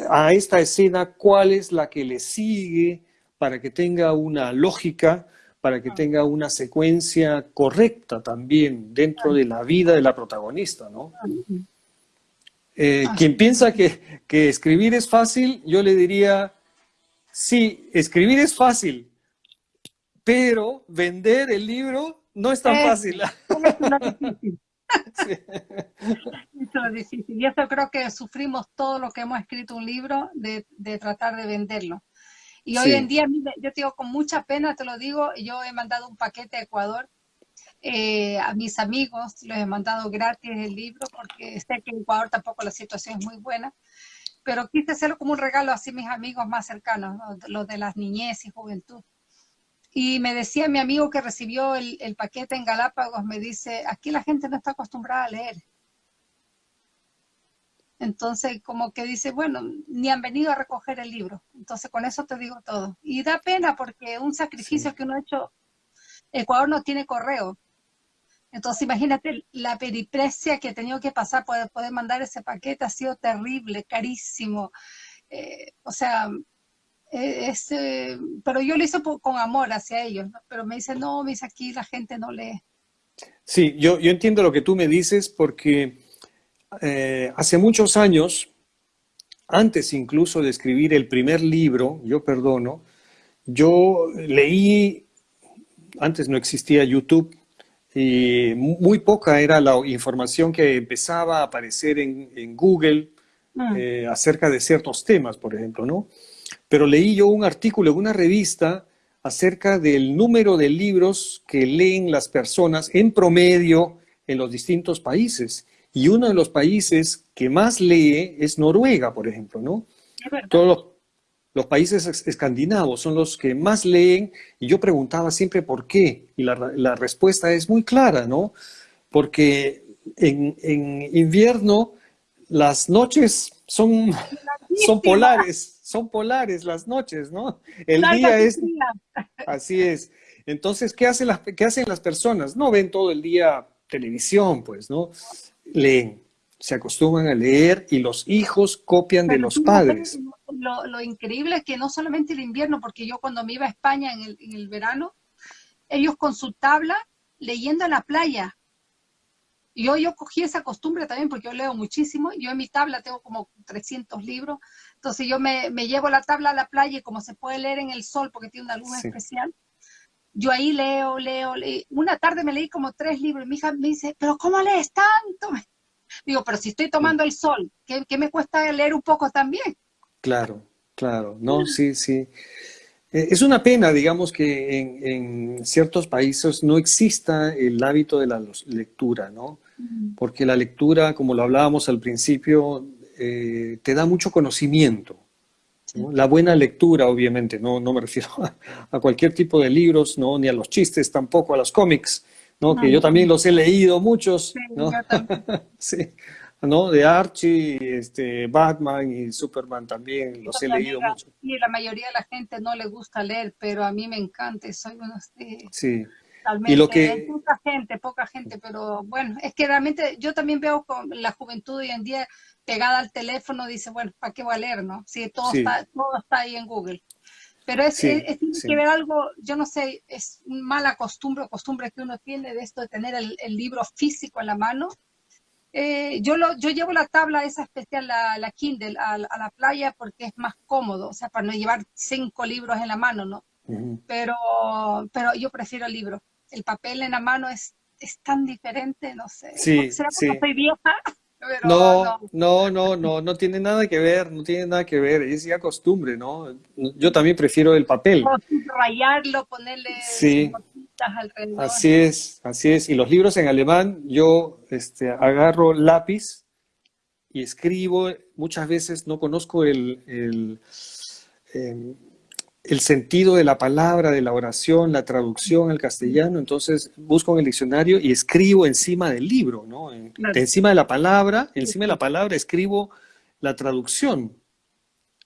a esta escena cuál es la que le sigue para que tenga una lógica, para que tenga una secuencia correcta también dentro de la vida de la protagonista, ¿no? Eh, quien piensa que, que escribir es fácil, yo le diría, sí, escribir es fácil, pero vender el libro no es tan fácil. Eso es difícil. Y eso creo que sufrimos todos los que hemos escrito un libro de, tratar de venderlo. Y hoy en día, yo te digo, con mucha pena te lo digo, yo he mandado un paquete a Ecuador eh, a mis amigos, les he mandado gratis el libro porque sé que en Ecuador tampoco la situación es muy buena, pero quise hacerlo como un regalo así a mis amigos más cercanos, los de las niñez y juventud. Y me decía mi amigo que recibió el, paquete en Galápagos, me dice, aquí la gente no está acostumbrada a leer. Entonces, como que dice, bueno, ni han venido a recoger el libro. Entonces, con eso te digo todo. Y da pena porque un sacrificio que uno ha hecho, Ecuador no tiene correo. Entonces, imagínate la periprecia que he tenido que pasar para poder mandar ese paquete. Ha sido terrible, carísimo. Eh, o sea, eh, eh, pero yo lo hice con amor hacia ellos, pero me dice, no, me dice aquí la gente no lee. Sí, yo, yo entiendo lo que tú me dices porque eh, hace muchos años, antes incluso de escribir el primer libro, Yo Perdono, yo leí, antes no existía YouTube, y muy poca era la información que empezaba a aparecer en, Google mm. acerca de ciertos temas, por ejemplo, ¿no? pero leí yo un artículo en una revista acerca del número de libros que leen las personas en promedio en los distintos países. Y uno de los países que más lee es Noruega, por ejemplo, ¿no? Todos los, países escandinavos son los que más leen y yo preguntaba siempre por qué. Y la, respuesta es muy clara, ¿no? Porque en, en invierno las noches son, son polares son polares las noches, ¿no? El día es... Así es. Entonces, ¿qué hacen, las, ¿qué hacen las personas? No ven todo el día televisión, pues, ¿no? Leen, se acostumbran a leer y los hijos copian de los padres. Lo, increíble es que no solamente el invierno, porque yo cuando me iba a España en el, en el verano, ellos con su tabla leyendo en la playa, yo, yo cogí esa costumbre también porque yo leo muchísimo. Yo en mi tabla tengo como 300 libros. Entonces yo me, llevo la tabla a la playa y como se puede leer en el sol porque tiene una luz especial, yo ahí leo, leo, leo. Una tarde me leí como tres libros y mi hija me dice, pero ¿cómo lees tanto? Digo, pero si estoy tomando el sol, ¿qué, qué me cuesta leer un poco también? Claro, claro. No, sí, sí. Eh, es una pena, digamos, que en, ciertos países no exista el hábito de la lectura, ¿no? Porque la lectura, como lo hablábamos al principio, eh, te da mucho conocimiento. La buena lectura, obviamente, no, no me refiero a, cualquier tipo de libros, ¿no? ni a los chistes, tampoco a los cómics, ¿no? que yo también los he leído muchos. ¿no? sí. ¿No? De Archie, este, Batman y Superman también, los he leído mucho. Y la mayoría de la gente no le gusta leer, pero a mí me encanta, soy uno de... Sí. Y lo que... Poca gente, poca gente, pero bueno, es que realmente yo también veo con la juventud hoy en día pegada al teléfono, dice, bueno, ¿para qué voy a leer, no? Si todo, Está, todo está ahí en Google. Pero es, tiene que ver algo, yo no sé, es mala costumbre o costumbre que uno tiene de esto de tener el, el libro físico en la mano eh, yo, lo, yo llevo la tabla esa especial, la, la Kindle, a, la playa porque es más cómodo, o sea, para no llevar cinco libros en la mano, ¿no? pero, pero yo prefiero el libro. El papel en la mano es, es tan diferente, no sé. Sí, ¿Será porque soy vieja? no, no, no, no, no, tiene nada que ver, no tiene nada que ver, es ya costumbre, ¿no? Yo también prefiero el papel. rayarlo, ponerle sí. Así es, así es. Y los libros en alemán, yo este, agarro lápiz y escribo, muchas veces no conozco el, el, em, el, sentido de la palabra, de la oración, la traducción al castellano, entonces busco en el diccionario y escribo encima del libro, ¿no? Encima de la palabra, encima de la palabra escribo la traducción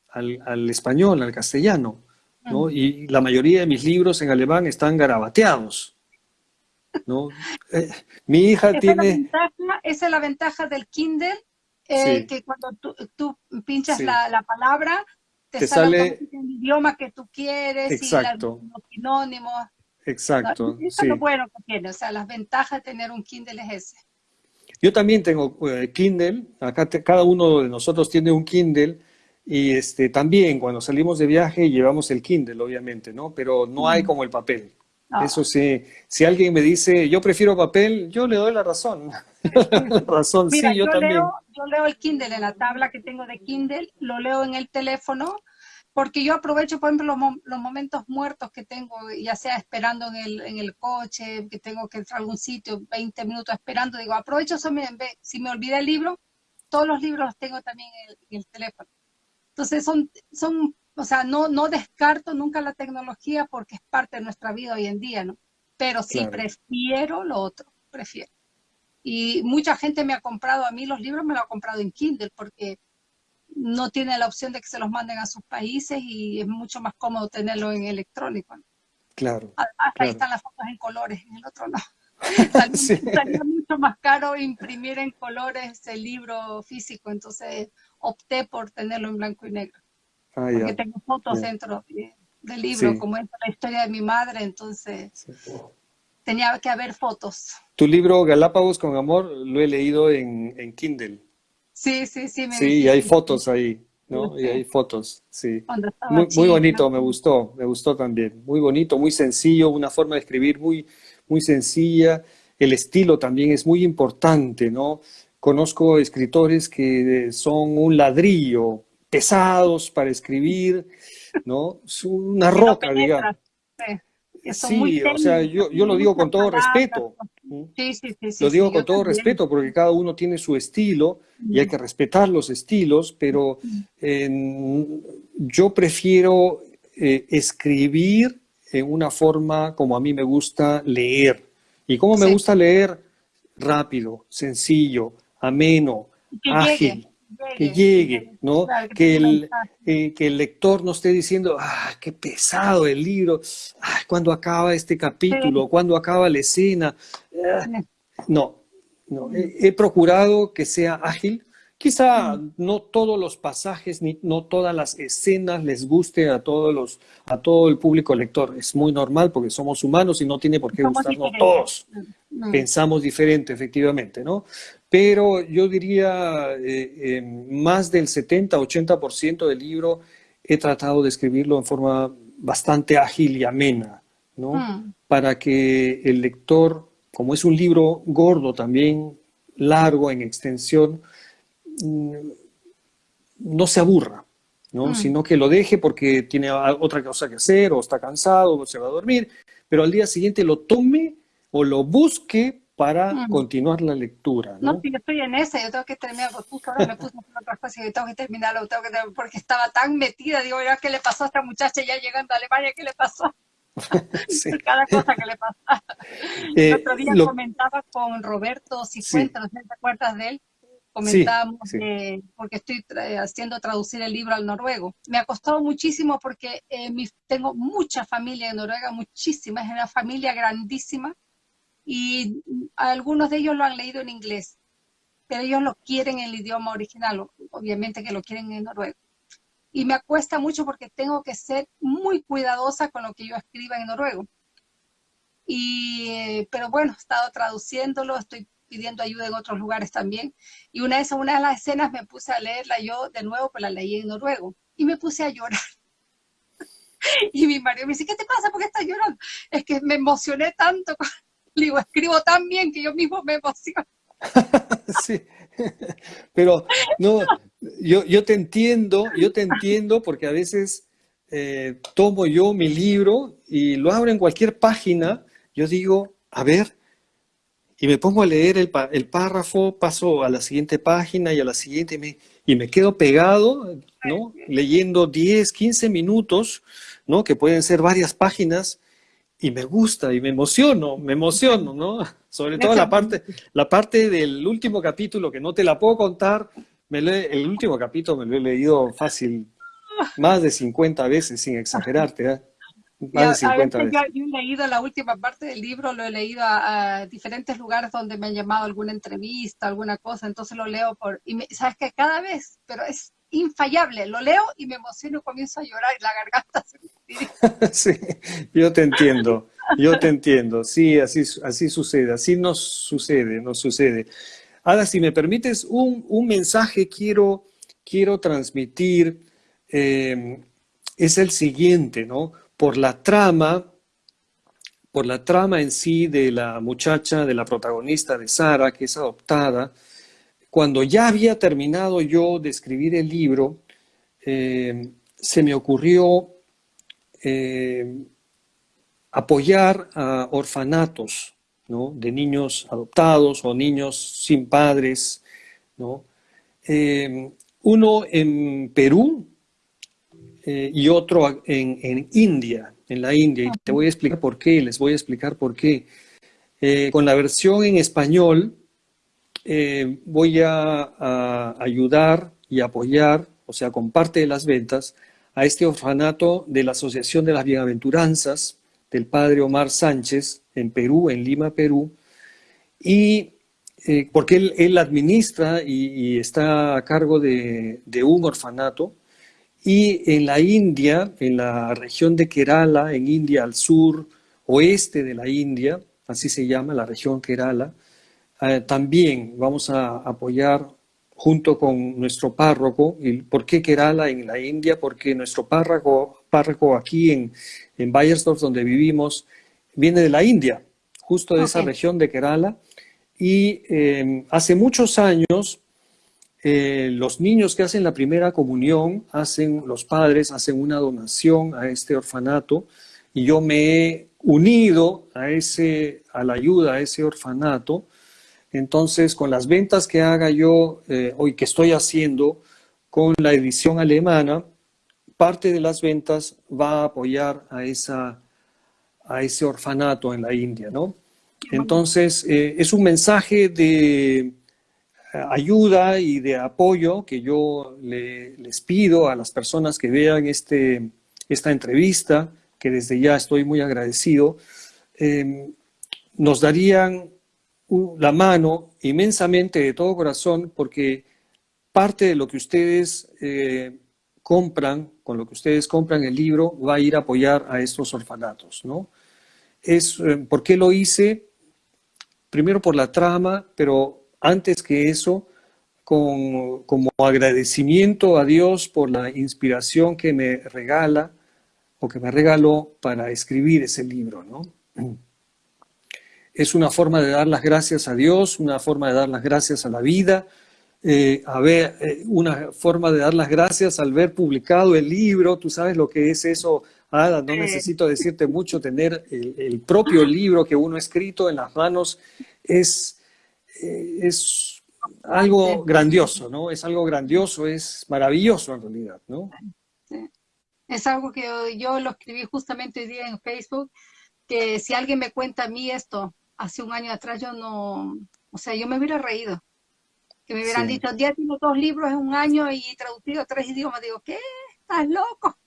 al, al español, al castellano. Y la mayoría de mis libros en alemán están garabateados. ¿no? Eh, mi hija tiene... esa es la ventaja del Kindle eh, que cuando tú, pinchas la, palabra, te, sale, el idioma que tú quieres Exacto. y los sinónimos. Exacto. eso es lo bueno que tiene, o sea, las ventajas de tener un Kindle es ese. Yo también tengo eh, Kindle, acá cada uno de nosotros tiene un Kindle y este, también cuando salimos de viaje llevamos el Kindle, obviamente, ¿no? Pero no hay como el papel. Ah. Eso sí, si alguien me dice, yo prefiero papel, yo le doy la razón. la razón, sí, yo, también. Leo, yo leo el Kindle en la tabla que tengo de Kindle, lo leo en el teléfono, porque yo aprovecho, por ejemplo, los, momentos muertos que tengo, ya sea esperando en el, en el coche, que tengo que entrar a algún sitio, 20 minutos esperando, digo, aprovecho eso, si me olvida el libro, todos los libros los tengo también en el, teléfono. Entonces son, son o sea, no, no descarto nunca la tecnología porque es parte de nuestra vida hoy en día, ¿no? Pero sí prefiero lo otro, prefiero. Y mucha gente me ha comprado a mí los libros, me lo ha comprado en Kindle porque no tiene la opción de que se los manden a sus países y es mucho más cómodo tenerlo en electrónico. Claro. Hasta ahí están las fotos en colores, en el otro no. Mucho más caro imprimir en colores el libro físico, entonces opté por tenerlo en blanco y negro. Ah, porque tengo fotos dentro del libro, como es la historia de mi madre, entonces tenía que haber fotos. Tu libro Galápagos con Amor lo he leído en, Kindle. Sí, sí, sí. sí, y hay fotos ahí, ¿no? Y hay fotos, sí. Muy, muy, bonito, me gustó, me gustó también. Muy bonito, muy sencillo, una forma de escribir muy, muy sencilla. El estilo también es muy importante, ¿no? Conozco escritores que son un ladrillo, pesados para escribir, ¿no? Es una roca, digamos. Sí, o sea, yo, yo lo digo con todo respeto. Sí, sí, sí. Lo digo con todo respeto porque cada uno tiene su estilo y hay que respetar los estilos, pero yo prefiero eh, escribir en una forma como a mí me gusta leer. ¿Y cómo me gusta leer? Rápido, sencillo, ameno, ágil que llegue, ¿no? que, el, eh, que el lector no esté diciendo, ah, qué pesado el libro, ah, ¿cuándo acaba este capítulo? ¿Cuándo acaba la escena? Ah, no, no. He, procurado que sea ágil. Quizá no todos los pasajes ni no todas las escenas les guste a todos los a todo el público lector. Es muy normal porque somos humanos y no tiene por qué gustarnos todos. Pensamos diferente, efectivamente, ¿no? Pero yo diría eh, eh, más del 70-80% del libro he tratado de escribirlo en forma bastante ágil y amena, ¿no? Hmm. Para que el lector, como es un libro gordo también, largo en extensión, mm, no se aburra, ¿no? Hmm. Sino que lo deje porque tiene otra cosa que hacer, o está cansado, o se va a dormir, pero al día siguiente lo tome o lo busque para continuar la lectura. ¿no? no, yo estoy en esa, yo tengo que terminar, justo ahora me puse a otras cosas y tengo que terminarlo, tengo que porque estaba tan metida, digo, ¿qué le pasó a esta muchacha ya llegando a Alemania? ¿Qué le pasó? Cada cosa que le pasa. Eh, el otro día comentaba con Roberto Cifuentes, no sé si te acuerdas de él, comentábamos porque estoy haciendo traducir el libro al noruego. Me ha costado muchísimo porque eh, tengo mucha familia en Noruega, muchísima, es una familia grandísima, y algunos de ellos lo han leído en inglés, pero ellos lo quieren en el idioma original, obviamente que lo quieren en noruego. Y me cuesta mucho porque tengo que ser muy cuidadosa con lo que yo escriba en noruego. Y, pero bueno, he estado traduciéndolo, estoy pidiendo ayuda en otros lugares también. Y una de, una de las escenas me puse a leerla yo de nuevo, pues la leí en noruego. Y me puse a llorar. y mi marido me dice, ¿qué te pasa? ¿Por qué estás llorando? Es que me emocioné tanto digo, escribo tan bien que yo mismo me emociono. sí, pero no, yo, yo te entiendo, yo te entiendo porque a veces eh, tomo yo mi libro y lo abro en cualquier página, yo digo, a ver, y me pongo a leer el, el párrafo, paso a la siguiente página y a la siguiente y me, y me quedo pegado, ¿no? Leyendo 10, 15 minutos, ¿no? Que pueden ser varias páginas y me gusta y me emociono, me emociono, ¿no? Sobre todo la parte, la parte del último capítulo que no te la puedo contar, me el último capítulo me lo he leído fácil más de 50 veces sin exagerarte. ¿eh? más de 50 veces. Yo, he leído la última parte del libro, lo he leído a, diferentes lugares donde me han llamado alguna entrevista, alguna cosa, entonces lo leo por, y sabes que cada vez, pero es infallable, lo leo y me emociono y comienzo a llorar y la garganta se me Sí, yo te entiendo, yo te entiendo, sí, así, así sucede, así nos sucede, nos sucede. Ahora, si me permites, un, un mensaje quiero, quiero transmitir, eh, es el siguiente, ¿no? por la trama, por la trama en sí de la muchacha, de la protagonista de Sara, que es adoptada, cuando ya había terminado yo de escribir el libro, eh, se me ocurrió eh, apoyar a orfanatos de niños adoptados o niños sin padres. Eh, uno en Perú, eh, y otro en, India, en la India. Y te voy a explicar por qué, les voy a explicar por qué. Con la versión en español voy a, ayudar y apoyar, o sea, con parte de las ventas, a este orfanato de la Asociación de las Bienaventuranzas del padre Omar Sánchez en Perú, en Lima, Perú, y porque él, administra y, está a cargo de, de un orfanato. Y en la India, en la región de Kerala, en India al sur, oeste de la India, así se llama la región Kerala, eh, también vamos a apoyar junto con nuestro párroco. ¿Y ¿Por qué Kerala en la India? Porque nuestro párroco, párroco aquí en, en Bayersdorf, donde vivimos, viene de la India, justo de esa región de Kerala. Y eh, hace muchos años eh, los niños que hacen la primera comunión, hacen, los padres hacen una donación a este orfanato y yo me he unido a, ese, a la ayuda a ese orfanato. Entonces, con las ventas que haga yo eh, hoy, que estoy haciendo con la edición alemana, parte de las ventas va a apoyar a, esa, a ese orfanato en la India, ¿no? Entonces, eh, es un mensaje de, ayuda y de apoyo que yo les pido a las personas que vean este, esta entrevista, que desde ya estoy muy agradecido, em, nos darían la mano inmensamente de todo corazón porque parte de lo que ustedes eh, compran, con lo que ustedes compran el libro, va a ir a apoyar a estos orfanatos, ¿no? Es, eh, ¿Por qué lo hice? Primero por la trama, pero antes que eso, con, como agradecimiento a Dios por la inspiración que me regala o que me regaló para escribir ese libro, ¿no? Es una forma de dar las gracias a Dios, una forma de dar las gracias a la vida, eh, a ver, eh, una forma de dar las gracias al ver publicado el libro, tú sabes lo que es eso, Ada, no necesito decirte mucho, tener el, el propio libro que uno ha escrito en las manos es eh, es algo grandioso, ¿no? Es algo grandioso, es maravilloso en realidad, ¿no? Es algo que yo lo escribí justamente hoy día en Facebook, que si alguien me cuenta a mí esto hace un año atrás, yo no, o sea, yo me hubiera reído. Que me hubieran dicho, ya tengo dos libros en un año y traducido a tres idiomas. Digo, ¿qué? ¿Estás loco?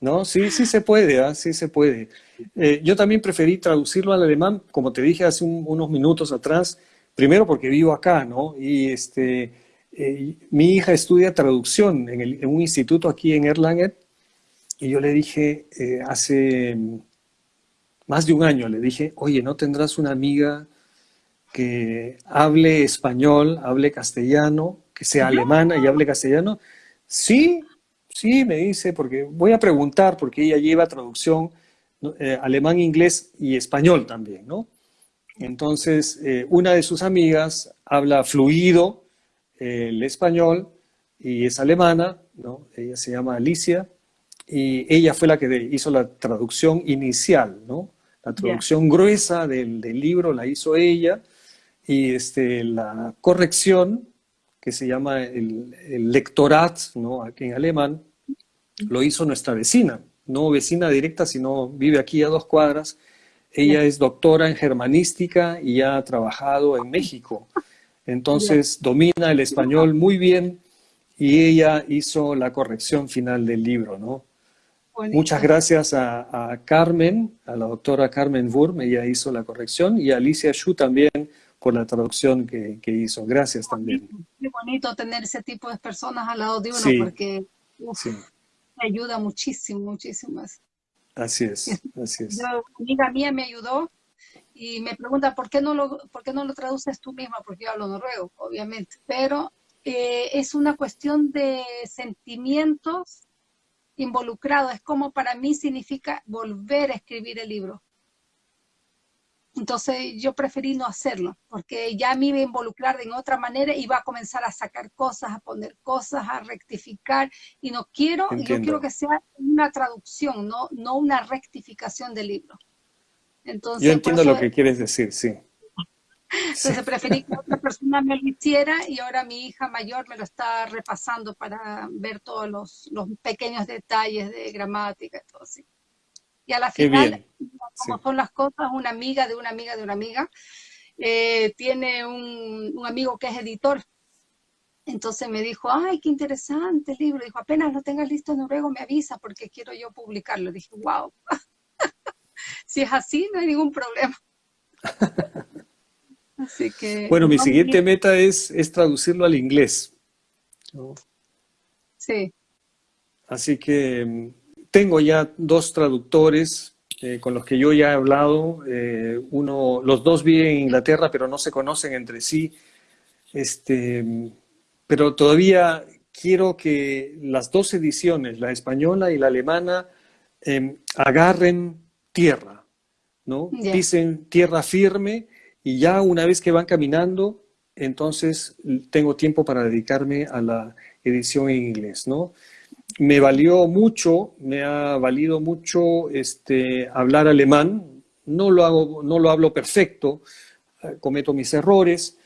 No, sí, sí se puede, ¿ah? sí se puede. Eh, yo también preferí traducirlo al alemán, como te dije hace unos minutos atrás, primero porque vivo acá, ¿no? Y este, eh, mi hija estudia traducción en, un instituto aquí en Erlangen, y yo le dije eh, hace más de un año, le dije, oye, ¿no tendrás una amiga que hable español, hable castellano, que sea alemana y hable castellano? Sí, sí, me dice, porque voy a preguntar, porque ella lleva traducción eh, alemán, inglés y español también, ¿no? Entonces, eh, una de sus amigas habla fluido eh, el español y es alemana, ¿no? Ella se llama Alicia y ella fue la que hizo la traducción inicial, ¿no? La traducción gruesa del, libro la hizo ella y este, la corrección, que se llama el, el lectorat, ¿no? Aquí en alemán, lo hizo nuestra vecina, no vecina directa, sino vive aquí a dos cuadras, ella es doctora en germanística y ha trabajado en México. Entonces domina el español muy bien y ella hizo la corrección final del libro, ¿no? Muchas gracias a, Carmen, a la doctora Carmen Wurm, ella hizo la corrección, y a Alicia Shu también por la traducción que, hizo. Gracias también. Qué bonito tener ese tipo de personas al lado de uno, porque me ayuda muchísimo, muchísimo. Así es, así es. una amiga mía me ayudó y me pregunta, ¿por qué no lo, por qué no lo traduces tú misma? Porque yo hablo noruego, obviamente, pero eh, es una cuestión de sentimientos involucrados. Es como para mí significa volver a escribir el libro. Entonces yo preferí no hacerlo, porque ya me iba a involucrar de otra manera y iba a comenzar a sacar cosas, a poner cosas, a rectificar. Y no quiero, yo quiero que sea una traducción, no, no una rectificación del libro. Entonces, yo entiendo lo que quieres decir, sí. Entonces preferí que otra persona me lo hiciera y ahora mi hija mayor me lo está repasando para ver todos los, los pequeños detalles de gramática y todo así. Y a la final, como son las cosas, una amiga de una amiga de una amiga, eh, tiene un, un, amigo que es editor. Entonces me dijo, ay, qué interesante el libro. Dijo, apenas lo tengas listo en noruego, me avisa porque quiero yo publicarlo. Dije, wow. si es así, no hay ningún problema. Así que... Bueno, mi siguiente meta es, es traducirlo al inglés. Sí. Así que mm, tengo ya dos traductores eh, con los que yo ya he hablado. Eh, uno, los dos viven en Inglaterra, pero no se conocen entre sí. Este, mm, pero todavía quiero que las dos ediciones, la española y la alemana, em, agarren tierra, ¿no? Dicen tierra firme y ya una vez que van caminando, entonces tengo tiempo para dedicarme a la edición en inglés, ¿no? Me valió mucho, me ha valido mucho este, hablar alemán. No lo, hago, no lo hablo perfecto, eh, cometo mis errores,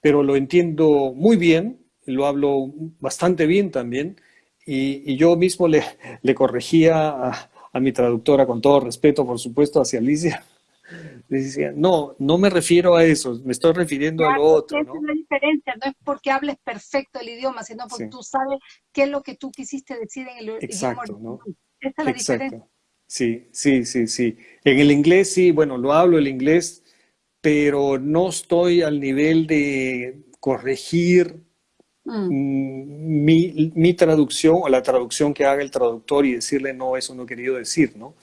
pero lo entiendo muy bien, lo hablo bastante bien también. Y, yo mismo le, le corregía a, a mi traductora, con todo respeto, por supuesto, hacia Alicia, decía, no, no me refiero a eso, me estoy refiriendo a lo otro. Esa es la diferencia, no es porque hables perfecto el idioma, sino porque tú sabes qué es lo que tú quisiste decir en el Exacto, idioma. ¿no? Esa es la diferencia. Sí, sí, sí, sí. En el inglés sí, bueno, lo hablo el inglés, pero no estoy al nivel de corregir mm. mi, mi, traducción o la traducción que haga el traductor y decirle, no, eso no he querido decir, ¿no?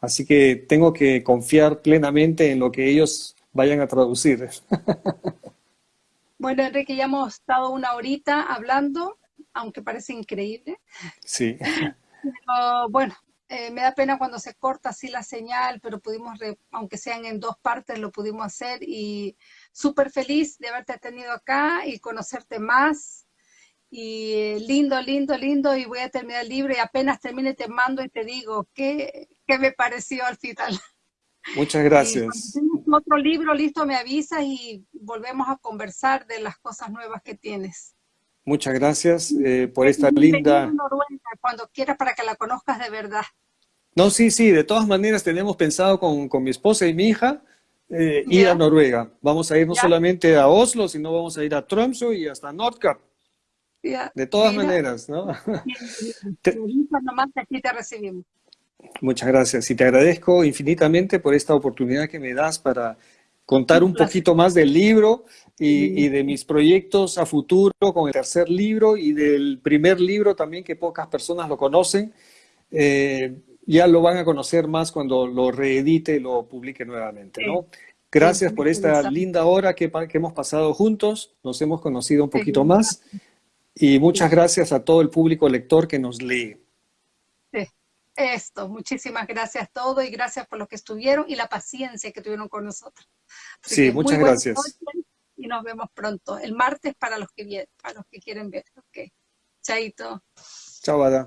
Así que tengo que confiar plenamente en lo que ellos vayan a traducir. Bueno, Enrique, ya hemos estado una horita hablando, aunque parece increíble. Sí. Pero bueno, eh, me da pena cuando se corta así la señal, pero pudimos, aunque sean en dos partes, lo pudimos hacer y súper feliz de haberte tenido acá y conocerte más y lindo, lindo, lindo, y voy a terminar el libro y apenas termine te mando y te digo qué, qué me pareció al final. Muchas gracias. Si otro libro listo me avisas y volvemos a conversar de las cosas nuevas que tienes. Muchas gracias eh, por esta linda... Cuando quieras para que la conozcas de verdad. No, sí, sí, de todas maneras tenemos pensado con, con mi esposa y mi hija eh, ir a Noruega. Vamos a ir no solamente a Oslo, sino vamos a ir a Tromsø y hasta De todas maneras, ¿no? Muchas gracias y te agradezco infinitamente por esta oportunidad que me das para contar un poquito más del libro y, de mis proyectos a futuro con el tercer libro y del primer libro también que pocas personas lo conocen. Eh, ya lo van a conocer más cuando lo reedite y lo publique nuevamente, ¿no? Gracias por esta linda hora que, que hemos pasado juntos, nos hemos conocido un poquito más. Y muchas gracias a todo el público lector que nos lee. Sí, esto, muchísimas gracias a todos y gracias por lo que estuvieron y la paciencia que tuvieron con nosotros. sí, muchas gracias. Y nos vemos pronto, el martes para los que, para los que quieren ver. Ok, chaito. Chao, Ada.